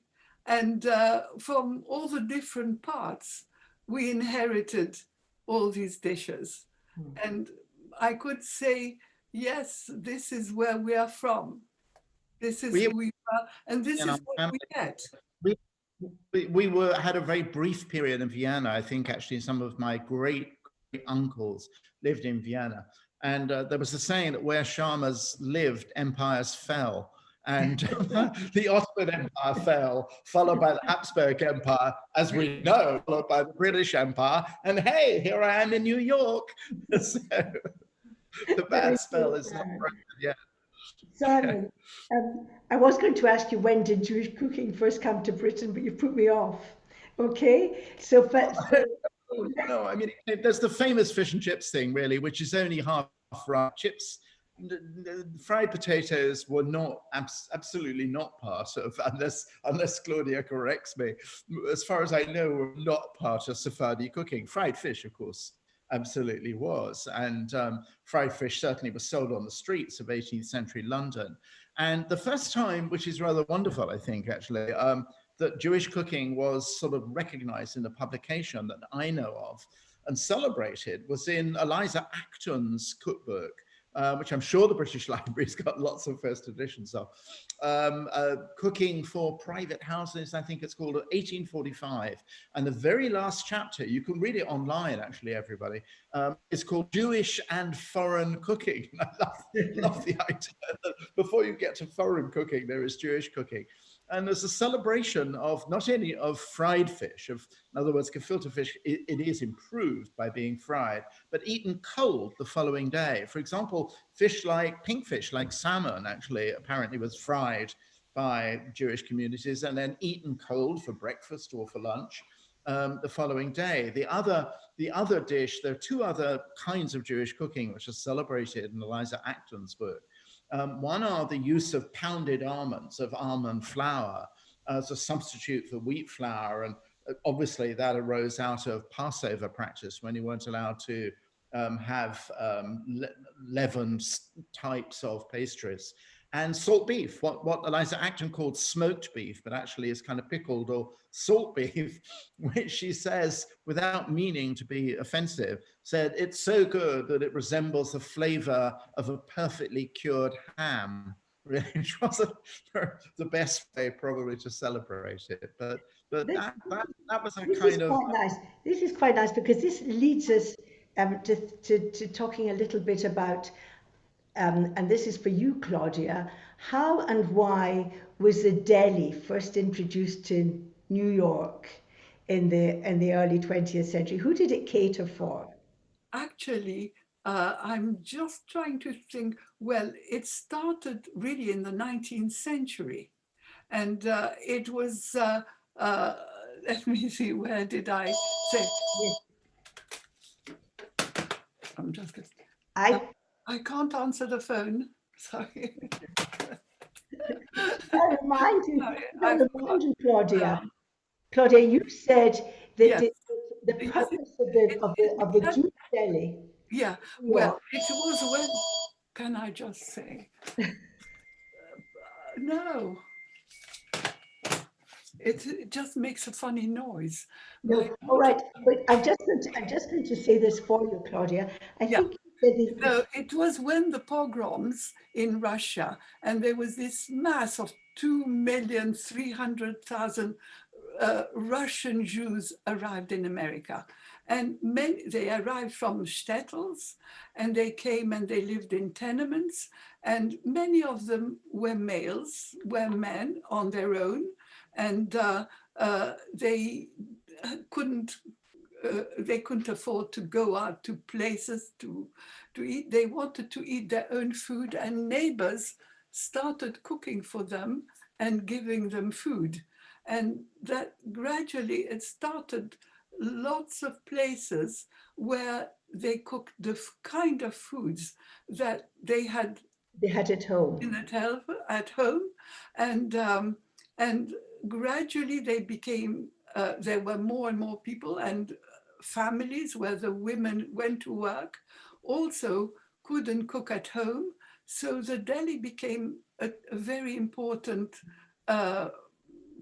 And uh, from all the different parts, we inherited all these dishes. Hmm. And I could say, yes, this is where we are from. This is We- who we are, and this You know, is what we family- get. we, we were had a very brief period in Vienna. I think actually some of my great, great uncles lived in Vienna, and uh, there was a saying that where Schamas lived, empires fell. And the Ottoman Empire fell, followed by the Habsburg Empire, as we know, followed by the British Empire. And hey, here I am in New York. so the bad spell is not broken yet. Simon, um, I was going to ask you when did Jewish cooking first come to Britain, but you put me off. Okay, so but no, I mean, there's the famous fish and chips thing, really, which is only half right. Chips, fried potatoes were not abs- absolutely not part of, unless unless Claudia corrects me. As far as I know, were not part of Sephardi cooking. Fried fish, of course, absolutely was, and um, fried fish certainly was sold on the streets of 18th century London. And the first time, which is rather wonderful, I think, actually. Um, that Jewish cooking was sort of recognized in a publication that I know of and celebrated was in Eliza Acton's cookbook, uh, which I'm sure the British Library's got lots of first editions of. Um, uh, cooking for private houses, I think it's called 1845. And the very last chapter, you can read it online, actually, everybody, um, it's called Jewish and Foreign Cooking. I love, love the idea that before you get to foreign cooking, there is Jewish cooking and there's a celebration of not only of fried fish, of in other words, gefilte fish, it, it is improved by being fried, but eaten cold the following day. For example, fish like pink fish, like salmon, actually apparently was fried by Jewish communities and then eaten cold for breakfast or for lunch um, the following day. The other, the other dish, there are two other kinds of Jewish cooking which are celebrated in Eliza Acton's book. Um, one are the use of pounded almonds, of almond flour, as a substitute for wheat flour. And uh, obviously that arose out of Passover practice when you weren't allowed to um, have um, le leavened types of pastries. And salt beef, what, what Eliza Acton called smoked beef, but actually is kind of pickled or salt beef, which she says, without meaning to be offensive, said it's so good that it resembles the flavor of a perfectly cured ham. Which wasn't the best way probably to celebrate it, but but This- that, that, that was a this is kind of quite nice. This is quite nice because this leads us um, to, to, to talking a little bit about, um, and this is for you, Claudia, how and why was the deli first introduced to New York in the in the early 20th century? Who did it cater for? Actually, uh, I'm just trying to think, well, it started really in the 19th century. And uh, it was, uh, uh, let me see, where did I say? I'm just, gonna- I, I can't answer the phone, sorry. I remind you, Sorry, I remind you, Claudia. Um, Claudia, you said that Yes. the, the purpose of the of the, of the Jewish deli. Yeah, well, it was when, can I just say? Uh, No. It, it just makes a funny noise. No, all right, but I'm just going to, I'm just going to say this for you, Claudia. I Yeah. think you said it- No, it was when the pogroms in Russia, and there was this mass of 2,300,000 uh, Russian Jews arrived in America. And many, they arrived from shtetls, and they came and they lived in tenements, and many of them were males, were men on their own, and uh, uh, they couldn't uh, they couldn't afford to go out to places to to eat. They wanted to eat their own food, and neighbors started cooking for them and giving them food. And that gradually it started lots of places where they cooked the kind of foods that they had they had at home. in at, help, at home and um, and gradually they became uh, there were more and more people and families where the women went to work also couldn't cook at home so the deli became a, a very important uh,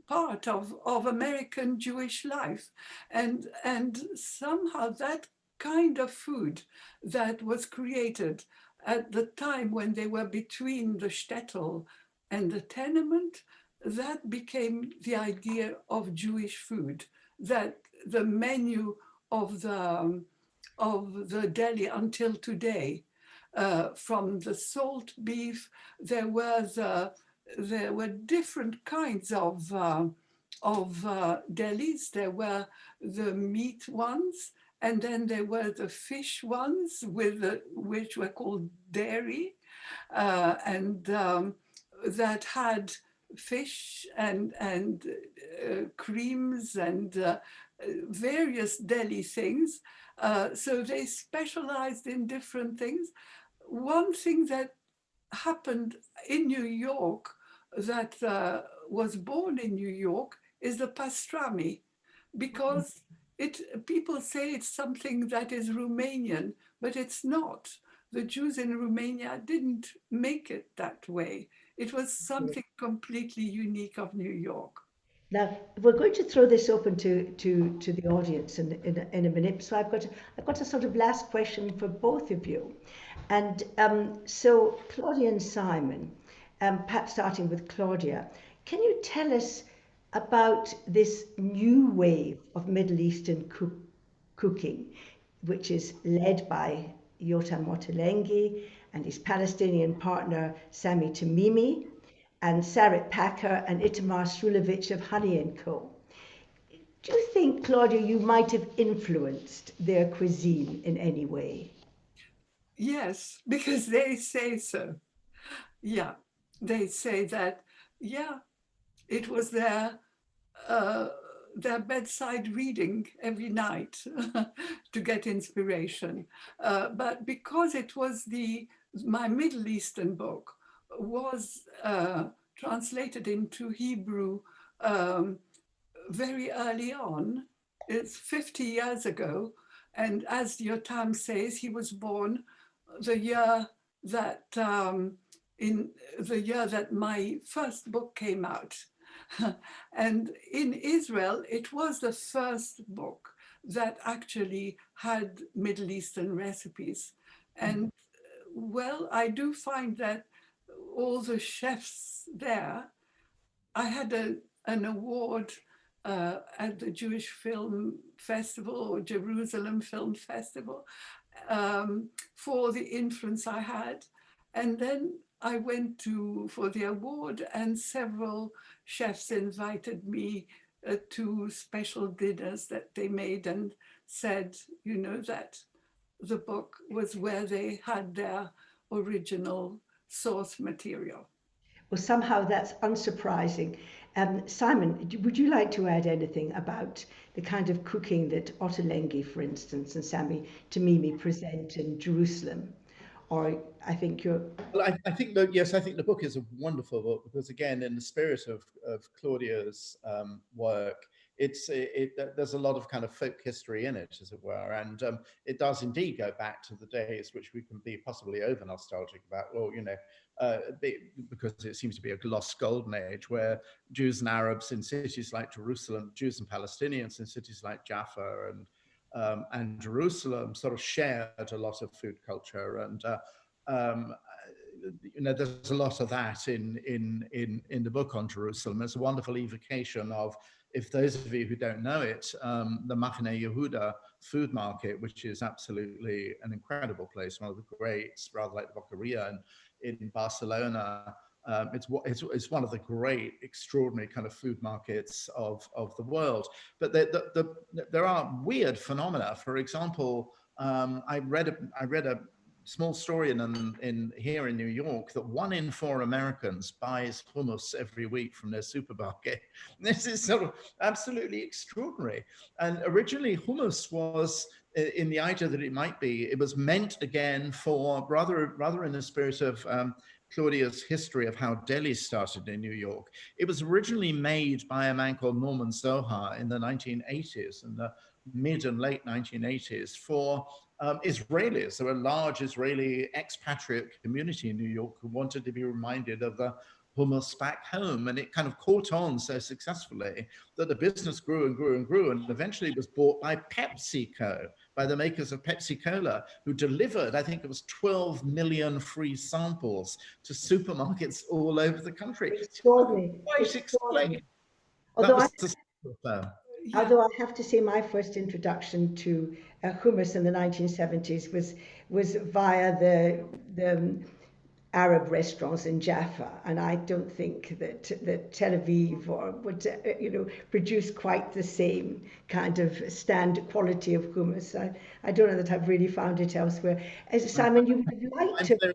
part of, of American Jewish life. And, and somehow that kind of food that was created at the time when they were between the shtetl and the tenement, that became the idea of Jewish food, that the menu of the, um, of the deli until today, uh, from the salt beef, there were the, there were different kinds of, uh, of uh, delis. There were the meat ones, and then there were the fish ones with the, which were called dairy uh, and um, that had fish and, and uh, creams and uh, various deli things. Uh, so they specialized in different things. One thing that happened in New York that uh, was born in New York is the pastrami because it, people say it's something that is Romanian, but it's not. The Jews in Romania didn't make it that way. It was something completely unique of New York. Now, we're going to throw this open to, to, to the audience in, in, in a minute. So I've got, I've got a sort of last question for both of you. And um, so Claudia and Simon, um, perhaps starting with Claudia, can you tell us about this new wave of Middle Eastern cook cooking, which is led by Yotam Ottolenghi and his Palestinian partner Sami Tamimi, and Sarit Packer and Itamar Srulovich of Honey & Co. Do you think, Claudia, you might have influenced their cuisine in any way? Yes, because they say so. Yeah, they say that, yeah, it was their uh, their bedside reading every night to get inspiration. Uh, but because it was the my Middle Eastern book was uh, translated into Hebrew um, very early on, it's 50 years ago. And as Yotam says, he was born the year that um, in the year that my first book came out. and in Israel, it was the first book that actually had Middle Eastern recipes. And well, I do find that all the chefs there, I had a, an award uh, at the Jewish Film Festival or Jerusalem Film Festival um, for the influence I had. And then I went to for the award and several chefs invited me uh, to special dinners that they made and said, you know, that the book was where they had their original source material. Well, somehow that's unsurprising. Um, Simon, would you like to add anything about the kind of cooking that Ottolenghi, for instance, and Sami Tamimi present in Jerusalem? or I think you're. Well, I, I, think that yes, I think the book is a wonderful book because again, in the spirit of of Claudia's um, work, it's it, it, there's a lot of kind of folk history in it, as it were, and um, it does indeed go back to the days which we can be possibly over nostalgic about. Well, you know, uh, because it seems to be a lost golden age where Jews and Arabs in cities like Jerusalem, Jews and Palestinians in cities like Jaffa and um, and Jerusalem sort of shared a lot of food culture and uh, um, you know there's a lot of that in in in in the book on Jerusalem. It's a wonderful evocation of if those of you who don't know it, um, the Machane Yehuda food market, which is absolutely an incredible place, one of the greats, rather like the Boqueria in, in Barcelona, um, it's, it's, it's one of the great, extraordinary kind of food markets of, of the world. But the, the, the, there are weird phenomena. For example, um, I read a, I read a small story in, in here in New York that one in four Americans buys hummus every week from their supermarket. This is sort of absolutely extraordinary. And originally hummus was in the idea that it might be, it was meant again for rather, rather in the spirit of um, Claudia's history of how deli started in New York. It was originally made by a man called Norman Zohar in the 1980s, and the mid and late 1980s for um, Israelis. There were a large Israeli expatriate community in New York who wanted to be reminded of the hummus back home and it kind of caught on so successfully that the business grew and grew and grew and eventually was bought by PepsiCo, by the makers of Pepsi Cola, who delivered, I think it was 12 million free samples to supermarkets all over the country. Extraordinary. Quite explain. Although I, although I have to say my first introduction to hummus in the 1970s was was via the the um, Arab restaurants in Jaffa, and I don't think that that Tel Aviv or would uh, you know produce quite the same kind of standard quality of hummus. I, I don't know that I've really found it elsewhere. As Simon, you would like to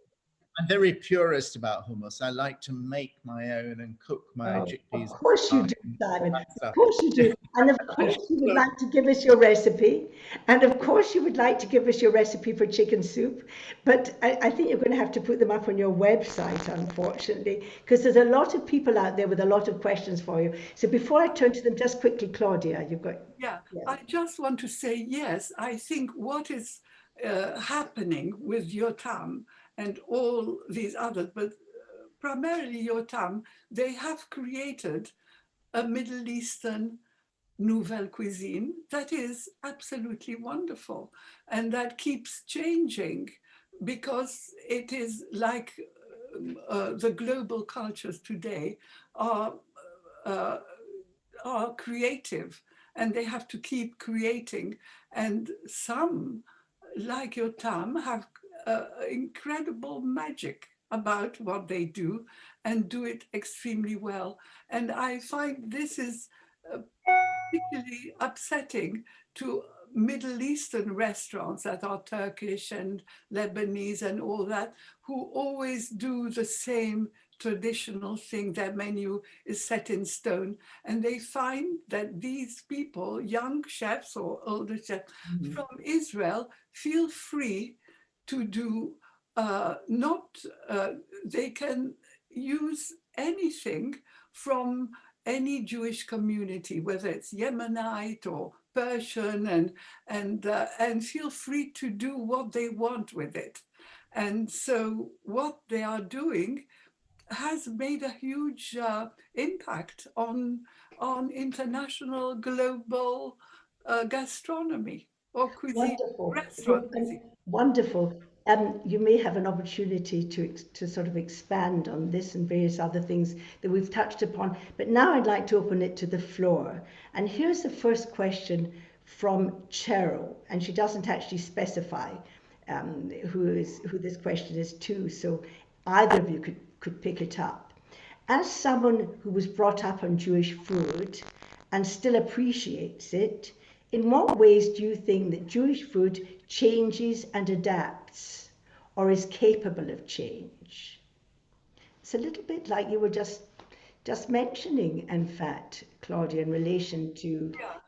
I'm very purist about hummus. I like to make my own and cook my Oh, chickpeas. Of course you do, Simon. Of course you do. And of course you would like to give us your recipe. And of course you would like to give us your recipe for chicken soup. But I, I think you're going to have to put them up on your website, unfortunately, because there's a lot of people out there with a lot of questions for you. So before I turn to them, just quickly, Claudia, you've got. Yeah, Yeah. I just want to say, yes, I think what is uh, happening with Yotam and all these others, but uh, primarily Yotam, they have created a Middle Eastern nouvelle cuisine that is absolutely wonderful and that keeps changing because it is like um, uh, the global cultures today are uh, are creative and they have to keep creating. And some, like your have uh, incredible magic about what they do and do it extremely well. And I find this is uh, particularly upsetting to Middle Eastern restaurants that are Turkish and Lebanese and all that, who always do the same traditional thing. Their menu is set in stone. And they find that these people, young chefs or older chefs Mm-hmm. from Israel, feel free to do uh, not, uh, they can use anything from any Jewish community, whether it's Yemenite or Persian, and and uh, and feel free to do what they want with it. And so what they are doing has made a huge uh, impact on on international global uh, gastronomy or cuisine. Wonderful. restaurant cuisine. Wonderful. Um, you may have an opportunity to, to sort of expand on this and various other things that we've touched upon. But now I'd like to open it to the floor. And here's the first question from Cheryl, and she doesn't actually specify um, who is who this question is to. So either of you could, could pick it up. As someone who was brought up on Jewish food and still appreciates it, in what ways do you think that Jewish food changes and adapts or is capable of change? It's a little bit like you were just just mentioning, in fact, Claudia, in relation to Yeah.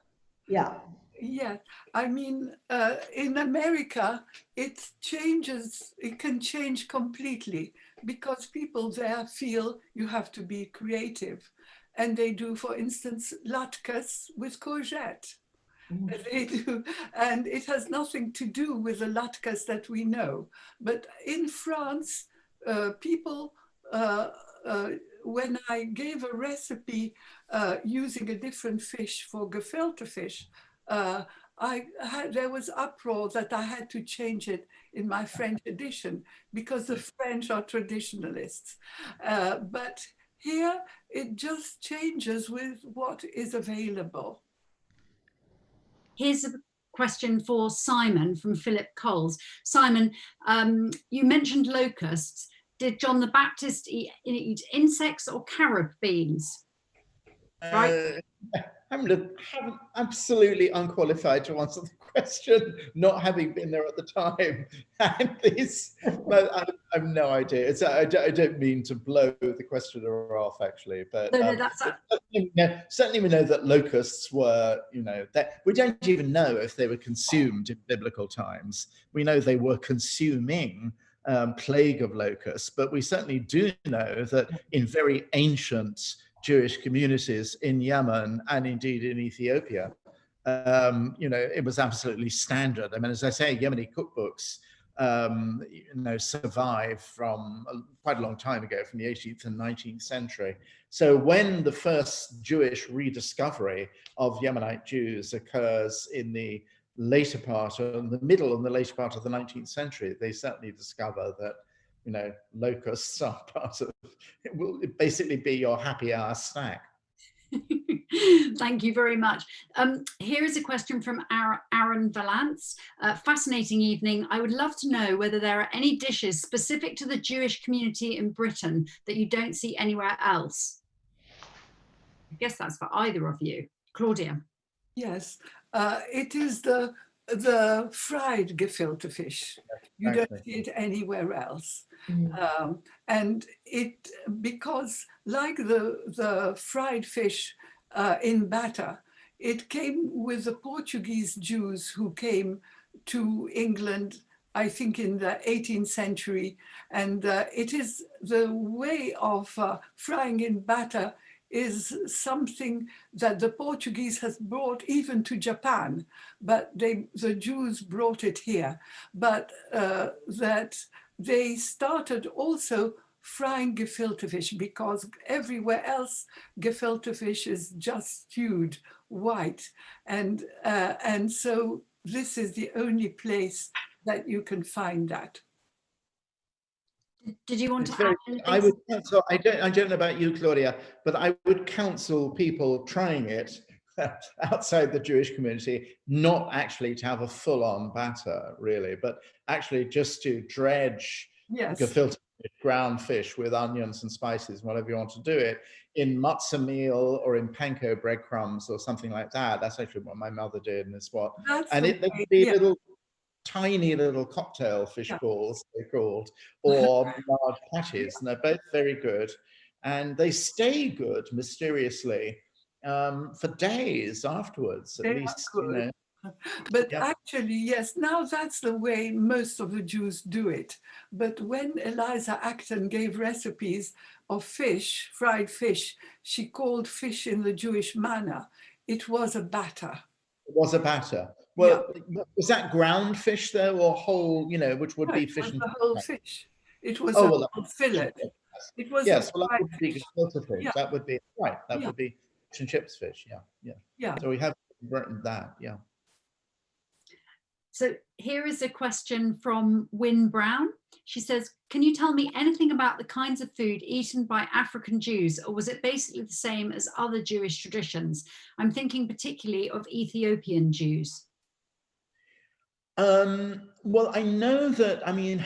yeah, Yeah, I mean, uh, in America, it changes, it can change completely because people there feel you have to be creative. And they do, for instance, latkes with courgette. They do, and it has nothing to do with the latkes that we know. But in France, uh, people, uh, uh, when I gave a recipe uh, using a different fish for gefilte fish, uh, I had, there was uproar that I had to change it in my French edition because the French are traditionalists. Uh, but here it just changes with what is available. Here's a question for Simon from Philip Coles. Simon, um, you mentioned locusts. Did John the Baptist eat, eat insects or carob beans? Right. Uh, I'm, I'm absolutely unqualified to answer the question, not having been there at the time. And this, but I, have no idea. It's, I, don't- I don't mean to blow the questioner off, actually, but No, no, um, that's certainly, we know, certainly we know that locusts were, you know, that we don't even know if they were consumed in biblical times. We know they were consuming um, plague of locusts, but we certainly do know that in very ancient Jewish communities in Yemen and indeed in Ethiopia, um, you know, it was absolutely standard. I mean, as I say, Yemeni cookbooks um, you know, survive from quite a long time ago, from the 18th and 19th century. So when the first Jewish rediscovery of Yemenite Jews occurs in the later part, or in the middle and the later part of the 19th century, they certainly discover that, you know, locusts are part of, it will basically be your happy hour snack. Thank you very much. Um, here is a question from Ar- Aaron Valance. Uh, fascinating evening. I would love to know whether there are any dishes specific to the Jewish community in Britain that you don't see anywhere else. I guess that's for either of you. Claudia. Yes, uh, it is the the fried gefilte fish. You don't see it anywhere else. Mm. Um, and it because like the the fried fish uh, in batter, it came with the Portuguese Jews who came to England. I think in the 18th century, and uh, it is the way of uh, frying in batter is something that the Portuguese has brought even to Japan, but they, the Jews brought it here. But uh, that they started also frying gefilte fish because everywhere else gefilte fish is just stewed white. And, uh, and so this is the only place that you can find that. Did you want to very- add anything? I would counsel, I don't, I don't know about you, Claudia, but I would counsel people trying it outside the Jewish community, not actually to have a full-on batter, really, but actually just to dredge Yes. gefilte fish, ground fish with onions and spices, whatever you want to do it, in matzah meal or in panko breadcrumbs or something like that. That's actually what my mother did, and it's what That's and the it they way- could be yeah. little tiny little cocktail fish balls they're called or large patties and they're both very good and they stay good mysteriously um, for days afterwards at They least you know But Yeah. actually, yes, now that's the way most of the Jews do it. But when Eliza Acton gave recipes of fish, fried fish, she called fish in the Jewish manner. It was a batter. it was a batter well was that ground fish though or whole you know which would Right, be it fish was and the whole chips? fish. It was Oh, a well, whole fillet. It was a yes well that fried would be fish. fish Yeah. that would be right that Yeah. would be fish and chips fish yeah yeah Yeah. so we have written that yeah So here is a question from Wynne Brown. She says, can you tell me anything about the kinds of food eaten by African Jews, or was it basically the same as other Jewish traditions? I'm thinking particularly of Ethiopian Jews. Um, well, I know that, I mean,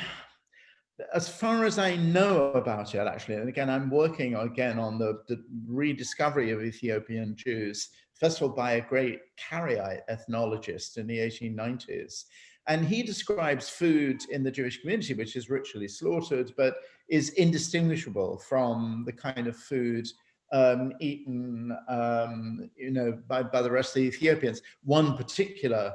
as far as I know about it, actually, and again, I'm working again on the, the rediscovery of Ethiopian Jews, first of all, by a great Karaite ethnologist in the 1890s. And he describes food in the Jewish community, which is ritually slaughtered, but is indistinguishable from the kind of food um, eaten, um, you know, by, by the rest of the Ethiopians. One particular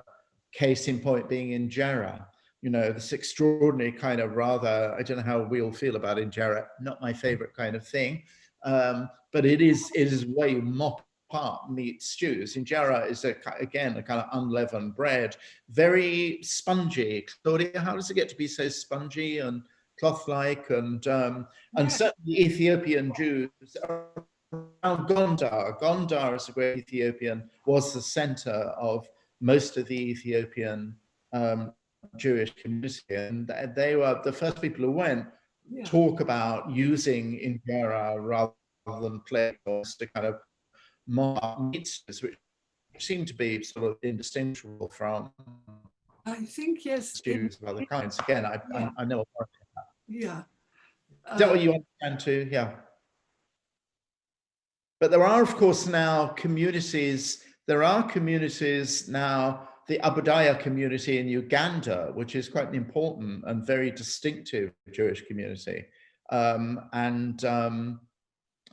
case in point being injera, you know, this extraordinary kind of rather, I don't know how we all feel about injera, not my favorite kind of thing, um, but it is, it is where you mop apart meat stews. Injera is, a, again, a kind of unleavened bread, very spongy. Claudia, how does it get to be so spongy and cloth-like? And, um, and certainly Ethiopian Jews around Gondar. Gondar is a great Ethiopian, was the center of most of the Ethiopian um, Jewish community. And they were the first people who went Yeah. talk about using injera rather than plates to kind of mark meats, which seem to be sort of indistinguishable from I think, yes. of other kinds. Again, I, Yeah. I, I know. Yeah. Is that Uh, what you understand too? Yeah. But there are, of course, now communities, there are communities now, the Abayudaya community in Uganda, which is quite an important and very distinctive Jewish community. Um, and um,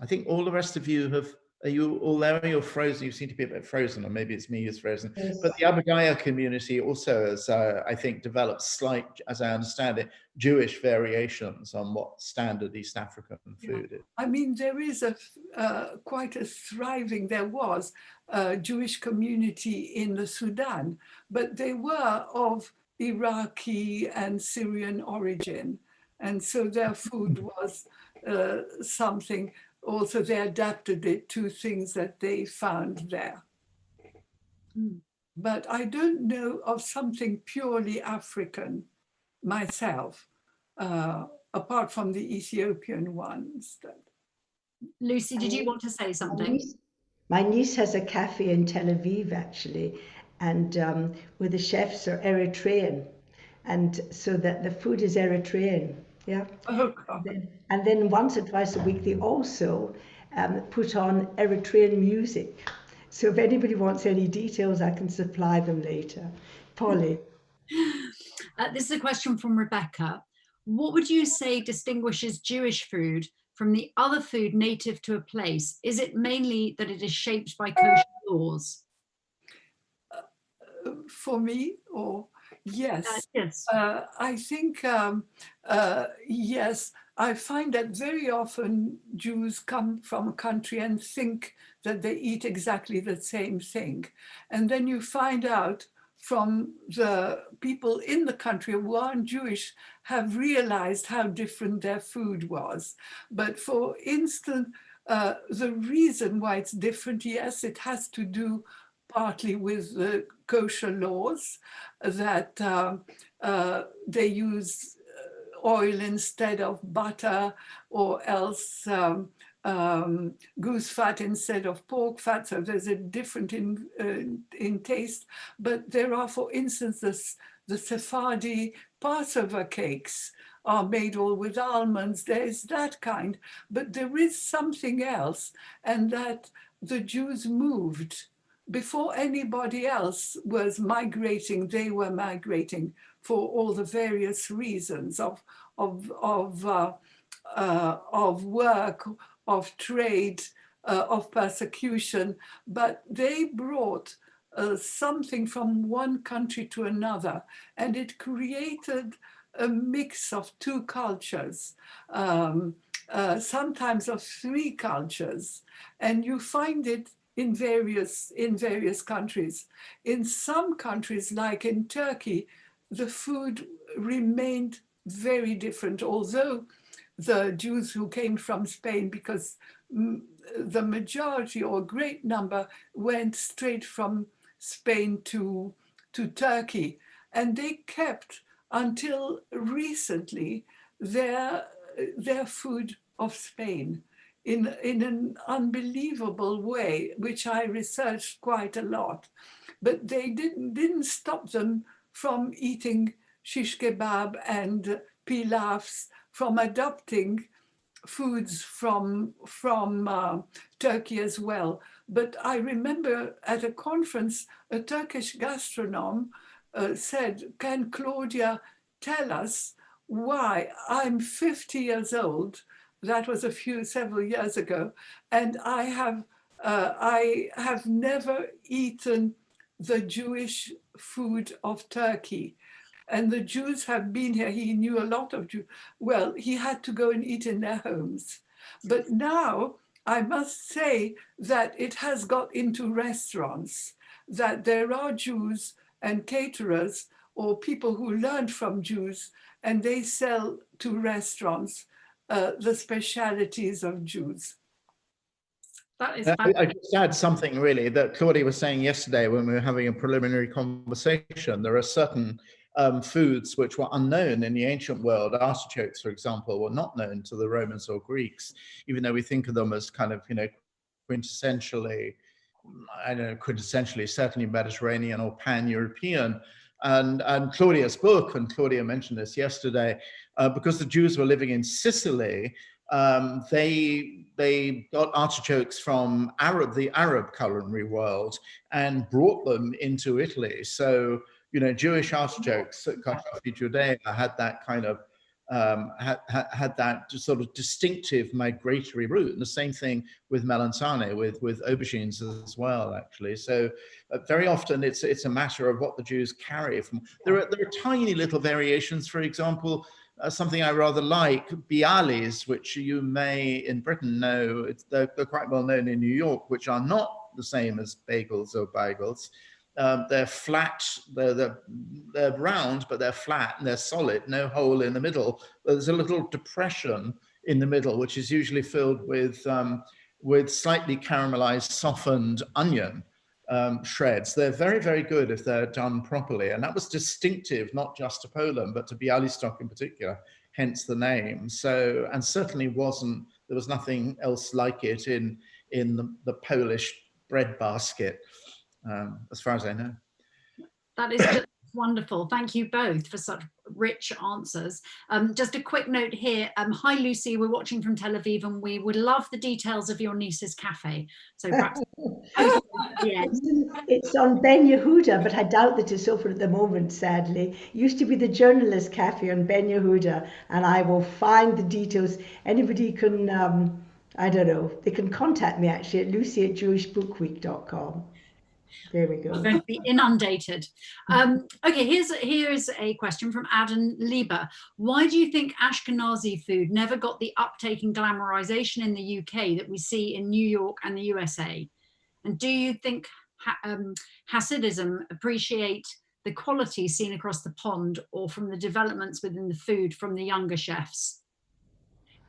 I think all the rest of you have, you all there? You're frozen. You seem to be a bit frozen, or maybe it's me who's frozen. Yes. But the Abayudaya community also has, uh, I think, developed slight, as I understand it, Jewish variations on what standard East African Yeah. food is. I mean, there is a uh, quite a thriving, there was a Jewish community in the Sudan, but they were of Iraqi and Syrian origin. And so their food was uh, something, also they adapted it to things that they found there. Mm. But I don't know of something purely African myself, uh, apart from the Ethiopian ones. That, Lucy, did you want to say My something? niece, my niece has a cafe in Tel Aviv actually, and um, where the chefs are Eritrean, and so that the food is Eritrean. Yeah. oh God. And then once or twice a week, they also um, put on Eritrean music. So if anybody wants any details, I can supply them later. Polly. Uh, this is a question from Rebecca. What would you say distinguishes Jewish food from the other food native to a place? Is it mainly that it is shaped by kosher laws? Uh, for me, or yes. Uh, yes. Uh, I think, um, uh, yes, I find that very often Jews come from a country and think that they eat exactly the same thing. And then you find out from the people in the country who aren't Jewish have realized how different their food was. But for instance, uh, the reason why it's different, yes, it has to do partly with the kosher laws that um, uh, they use uh, oil instead of butter or else um, um, goose fat instead of pork fat. So there's a different in, uh, in taste. But there are, for instance, this, the Sephardi Passover cakes are made all with almonds. There's that kind. But there is something else and that the Jews moved before anybody else was migrating, they were migrating for all the various reasons of, of, of, uh, uh, of work, of trade, uh, of persecution, but they brought uh, something from one country to another, and it created a mix of two cultures, um, uh, sometimes of three cultures, and you find it in various in various countries. In some countries, like in Turkey, the food remained very different, although the Jews who came from Spain, because the majority or great number went straight from Spain to, to Turkey. And they kept until recently their, their food of Spain in, in an unbelievable way, which I researched quite a lot. But they didn't, didn't stop them from eating shish kebab and pilafs, from adopting foods from, from uh, Turkey as well. But I remember at a conference, a Turkish gastronome uh, said, can Claudia tell us why I'm 50 years old that was a few, several years ago. And I have, uh, I have never eaten the Jewish food of Turkey. And the Jews have been here. He knew a lot of Jews. Well, he had to go and eat in their homes. But now I must say that it has got into restaurants, that there are Jews and caterers or people who learned from Jews and they sell to restaurants uh, the specialities of Jews. That is Uh, I, I just add something really that Claudia was saying yesterday when we were having a preliminary conversation. There are certain um, foods which were unknown in the ancient world. Artichokes, for example, were not known to the Romans or Greeks, even though we think of them as kind of, you know, quintessentially, I don't know, quintessentially, certainly Mediterranean or pan-European. And, and Claudia's book, and Claudia mentioned this yesterday, uh, because the Jews were living in Sicily, um, they they got artichokes from Arab the Arab culinary world and brought them into Italy. So you know, Jewish artichokes, Carciofi Judea, had that kind of um, had, had that sort of distinctive migratory route. And the same thing with melanzane, with, with aubergines as well, actually. So uh, very often it's, it's a matter of what the Jews carry from. There are, there are tiny little variations, for example, uh, something I rather like, bialys, which you may in Britain know, they're, they're, quite well known in New York, which are not the same as bagels or bagels. Um, they're flat, they're, they're, they're round, but they're flat and they're solid, no hole in the middle. There's a little depression in the middle, which is usually filled with, um, with slightly caramelized, softened onion um, shreds. They're very, very good if they're done properly. And that was distinctive, not just to Poland, but to Bialystok in particular, hence the name. So, and certainly wasn't, there was nothing else like it in, in the, the Polish bread basket, um, as far as I know. That is just wonderful. Thank you both for such rich answers. Um, just a quick note here. Um, hi, Lucy. We're watching from Tel Aviv and we would love the details of your niece's cafe. So perhaps It's on Ben Yehuda, but I doubt that it's open at the moment, sadly. It used to be the Journalist Cafe on Ben Yehuda, and I will find the details. Anybody can, um, I don't know, they can contact me actually at lucy at jewishbookweek.com. There we go. We're going to be inundated. Um, okay, here's here's a question from Adam Lieber. Why do you think Ashkenazi food never got the uptake and glamorization in the UK that we see in New York and the USA? And do you think um, Hasidism appreciate the quality seen across the pond or from the developments within the food from the younger chefs?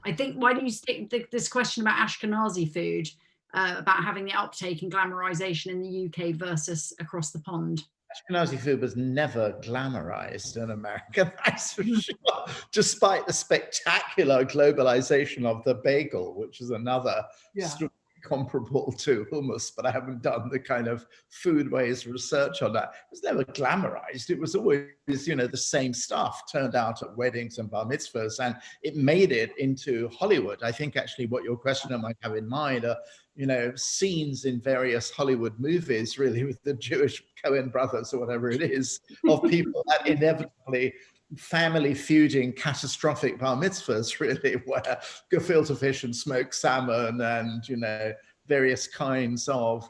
I think, why do you stick this question about Ashkenazi food? Uh, about having the uptake and glamorization in the UK versus across the pond? Ashkenazi food was never glamorized in America, that's for sure, despite the spectacular globalization of the bagel, which is another yeah comparable to hummus, but I haven't done the kind of foodways research on that. It was never glamorized. It was always, you know, the same stuff turned out at weddings and bar mitzvahs, and it made it into Hollywood. I think actually what your questioner might have in mind are, you know, scenes in various Hollywood movies, really, with the Jewish Coen brothers or whatever it is, of people that inevitably family feuding catastrophic bar mitzvahs really where gefilte fish and smoked salmon and you know various kinds of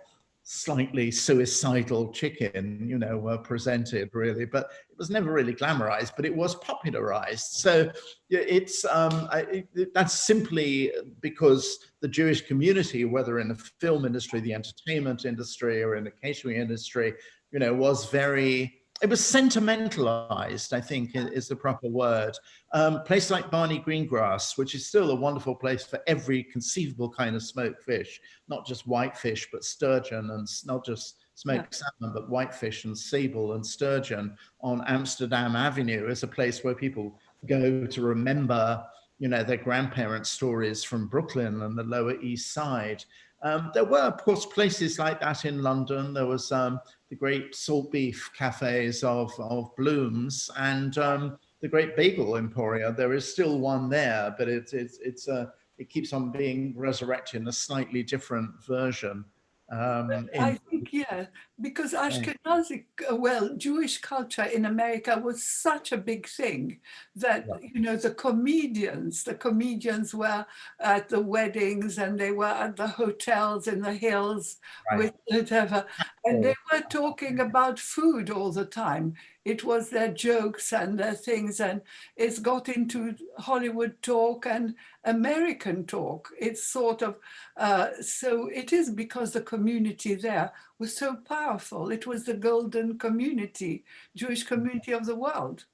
slightly suicidal chicken you know were presented really. But it was never really glamorized but it was popularized. So it's um I, it, that's simply because the jewish community whether in the film industry the entertainment industry or in the catering industry you know was very it was sentimentalized, I think is the proper word. Um, place like Barney Greengrass, which is still a wonderful place for every conceivable kind of smoked fish, not just whitefish, but sturgeon and not just smoked yeah. salmon, but whitefish and sable and sturgeon on Amsterdam Avenue is a place where people go to remember, you know, their grandparents' stories from Brooklyn and the Lower East Side. Um, there were, of course, places like that in London. There was um, the great salt beef cafes of, of Bloom's and um, the great bagel emporia. There is still one there, but it's, it's, it's a, it keeps on being resurrected in a slightly different version. Um, in, I think, yeah, because Ashkenazi, uh, well, Jewish culture in America was such a big thing that, yeah. you know, the comedians, the comedians were at the weddings and they were at the hotels in the hills right. with whatever, and they were talking about food all the time it was their jokes and their things and it's got into Hollywood talk and American talk. It's sort of, uh, so it is because the community there was so powerful. It was the golden community, Jewish community of the world.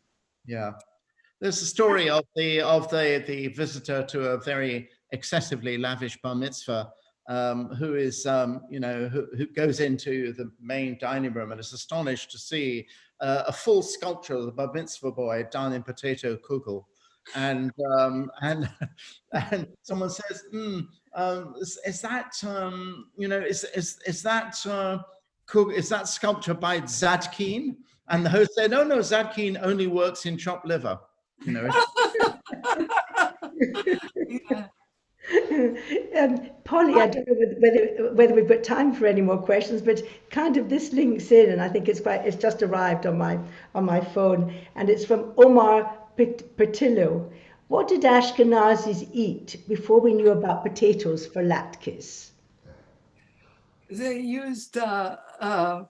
Yeah. There's a story of the of the the visitor to a very excessively lavish bar mitzvah um, who is, um, you know, who, who, goes into the main dining room and is astonished to see uh, a full sculpture of the bar mitzvah boy done in potato kugel. And, um, and, and someone says, mm, is, is, that, um, you know, is, is, is that, uh, is that sculpture by Zadkine? And the host said, no, no, Zadkine only works in chopped liver. You know. um, Polly, I don't know whether whether we've got time for any more questions, but kind of this links in, and I think it's quite it's just arrived on my on my phone, and it's from Omar Pertillo. What did Ashkenazis eat before we knew about potatoes for latkes? They used uh, uh,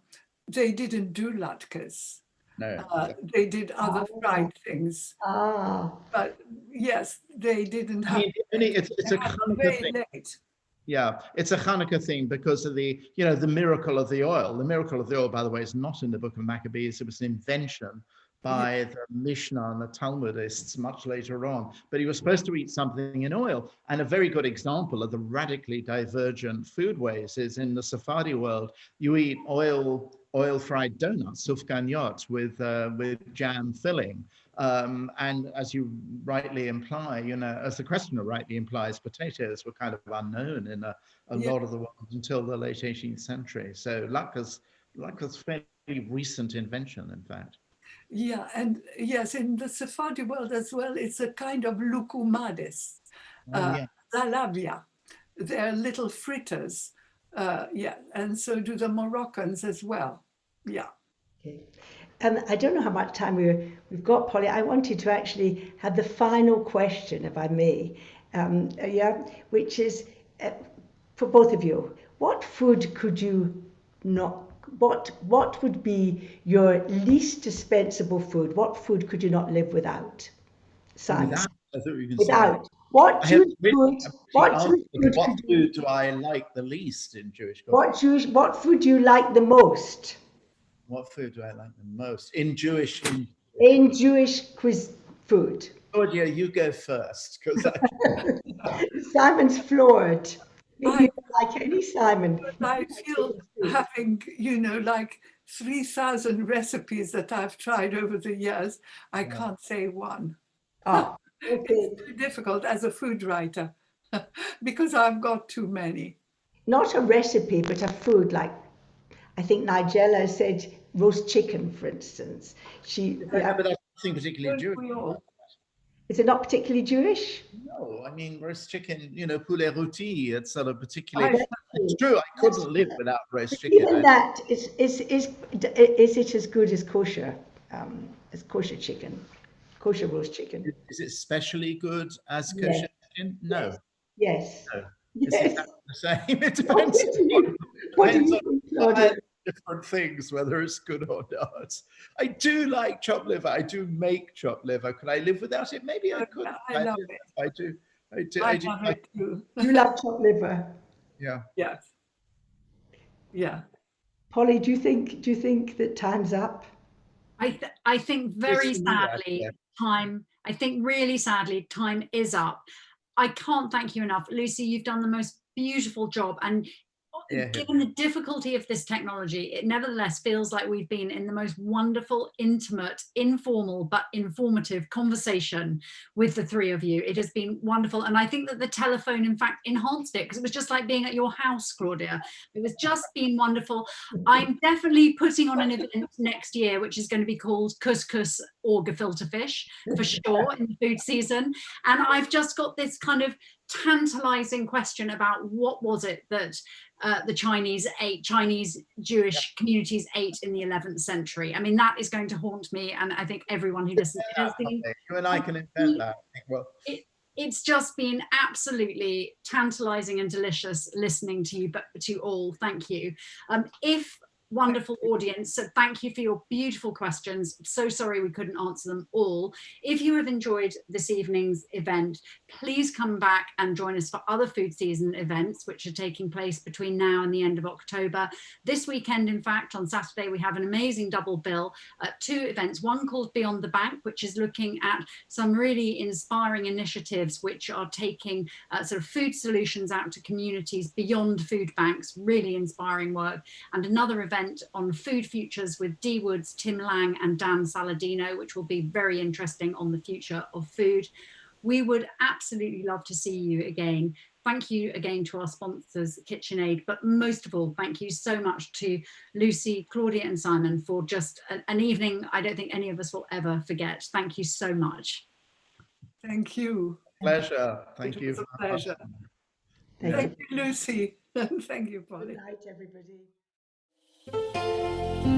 they didn't do latkes. No. Uh, they did other oh. fried things. Ah. But yes, they didn't have. I mean, it's, it's a kind of thing. Late. Yeah, it's a Hanukkah theme because of the, you know, the miracle of the oil. The miracle of the oil, by the way, is not in the book of Maccabees. It was an invention by the Mishnah and the Talmudists much later on. But he was supposed to eat something in oil. And a very good example of the radically divergent food ways is in the Sephardi world, you eat oil oil fried donuts, sufganiyot, with, uh, with jam filling. Um, and as you rightly imply, you know, as the questioner rightly implies, potatoes were kind of unknown in a, a Yeah. lot of the world until the late 18th century. So latke's, latke's fairly recent invention, in fact. Yeah, and yes, in the Sephardi world as well, it's a kind of loukoumades, Oh, Uh, yeah. zalabia. They're little fritters. Uh, yeah, and so do the Moroccans as well. Yeah. Okay. Um, I don't know how much time we're, we've got, Polly. I wanted to actually have the final question, if I may, um, uh, yeah, which is uh, for both of you. What food could you not? What what would be your least dispensable food? What food could you not live without? Simon, Without, I thought you were say- without. What Jewish food? What Jewish food? what food do I like the least in Jewish culture? What Jewish? What food do you like the most What food do I like the most in Jewish? In, in Jewish quiz food? Claudia, you go first because Simon's floored. Maybe I- like any Simon. I feel having, you know, like 3,000 recipes that I've tried over the years, I Yeah. can't say one. Ah, okay. It's too difficult as a food writer because I've got too many. Not a recipe, but a food like I think Nigella said roast chicken, for instance. She Yeah, but that's nothing particularly Don't Jewish. Is it not particularly Jewish? No, I mean roast chicken. You know, poulet rôti. It's not a particularly. I- It's true. I couldn't live without roast chicken. Even that is is is is it as good as kosher? Um, as kosher chicken, kosher roast chicken. Is it specially good as kosher chicken? No, Yes. No. Yes. exactly the same. It What do you, what do depends you on think, Claudia? Different things, whether it's good or not. I do like chopped liver. I do make chopped liver. Could I live without it? Maybe I I- could. I love do. it. I do. I do. I I do. love like- it too. You love chopped liver. yeah. Yes. Yeah. Polly, do you think do you think that time's up? I, th- I think very Yes, indeed, I- sadly, yeah. time, I think really sadly, time is up. I can't thank you enough. Lucy, you've done the most beautiful job. And Yeah, given the difficulty of this technology, it nevertheless feels like we've been in the most wonderful, intimate, informal, but informative conversation with the three of you. It has been wonderful. And I think that the telephone, in fact, enhanced it because it was just like being at your house, Claudia. It was just been wonderful. I'm definitely putting on an event next year, which is going to be called Couscous or Gefilte Fish for sure in the food season. And I've just got this kind of tantalizing question about what was it that uh, the Chinese ate, Chinese Jewish communities ate in the 11th century. I mean, that is going to haunt me, and I think everyone who listens. It has been You and I can invent that. Well, it's just been absolutely tantalizing and delicious listening to you but to all thank you um if wonderful audience so thank you for your beautiful questions. So sorry we couldn't answer them all. If you have enjoyed this evening's event please come back and join us for other food season events which are taking place between now and the end of october. This weekend in fact on saturday we have an amazing double bill at two events. One called beyond the bank which is looking at some really inspiring initiatives which are taking uh, sort of food solutions out to communities beyond food banks, really inspiring work. And another event on food futures with Dee Woods, Tim Lang and Dan Saladino, which will be very interesting on the future of food. We would absolutely love to see you again. Thank you again to our sponsors, KitchenAid, but most of all, thank you so much to Lucy, Claudia and Simon for just a- an evening I don't think any of us will ever forget. Thank you so much. Thank you. pleasure. Thank It you. was a pleasure. Thank Thank you, Lucy. Thank you, Polly. Good night, everybody. Música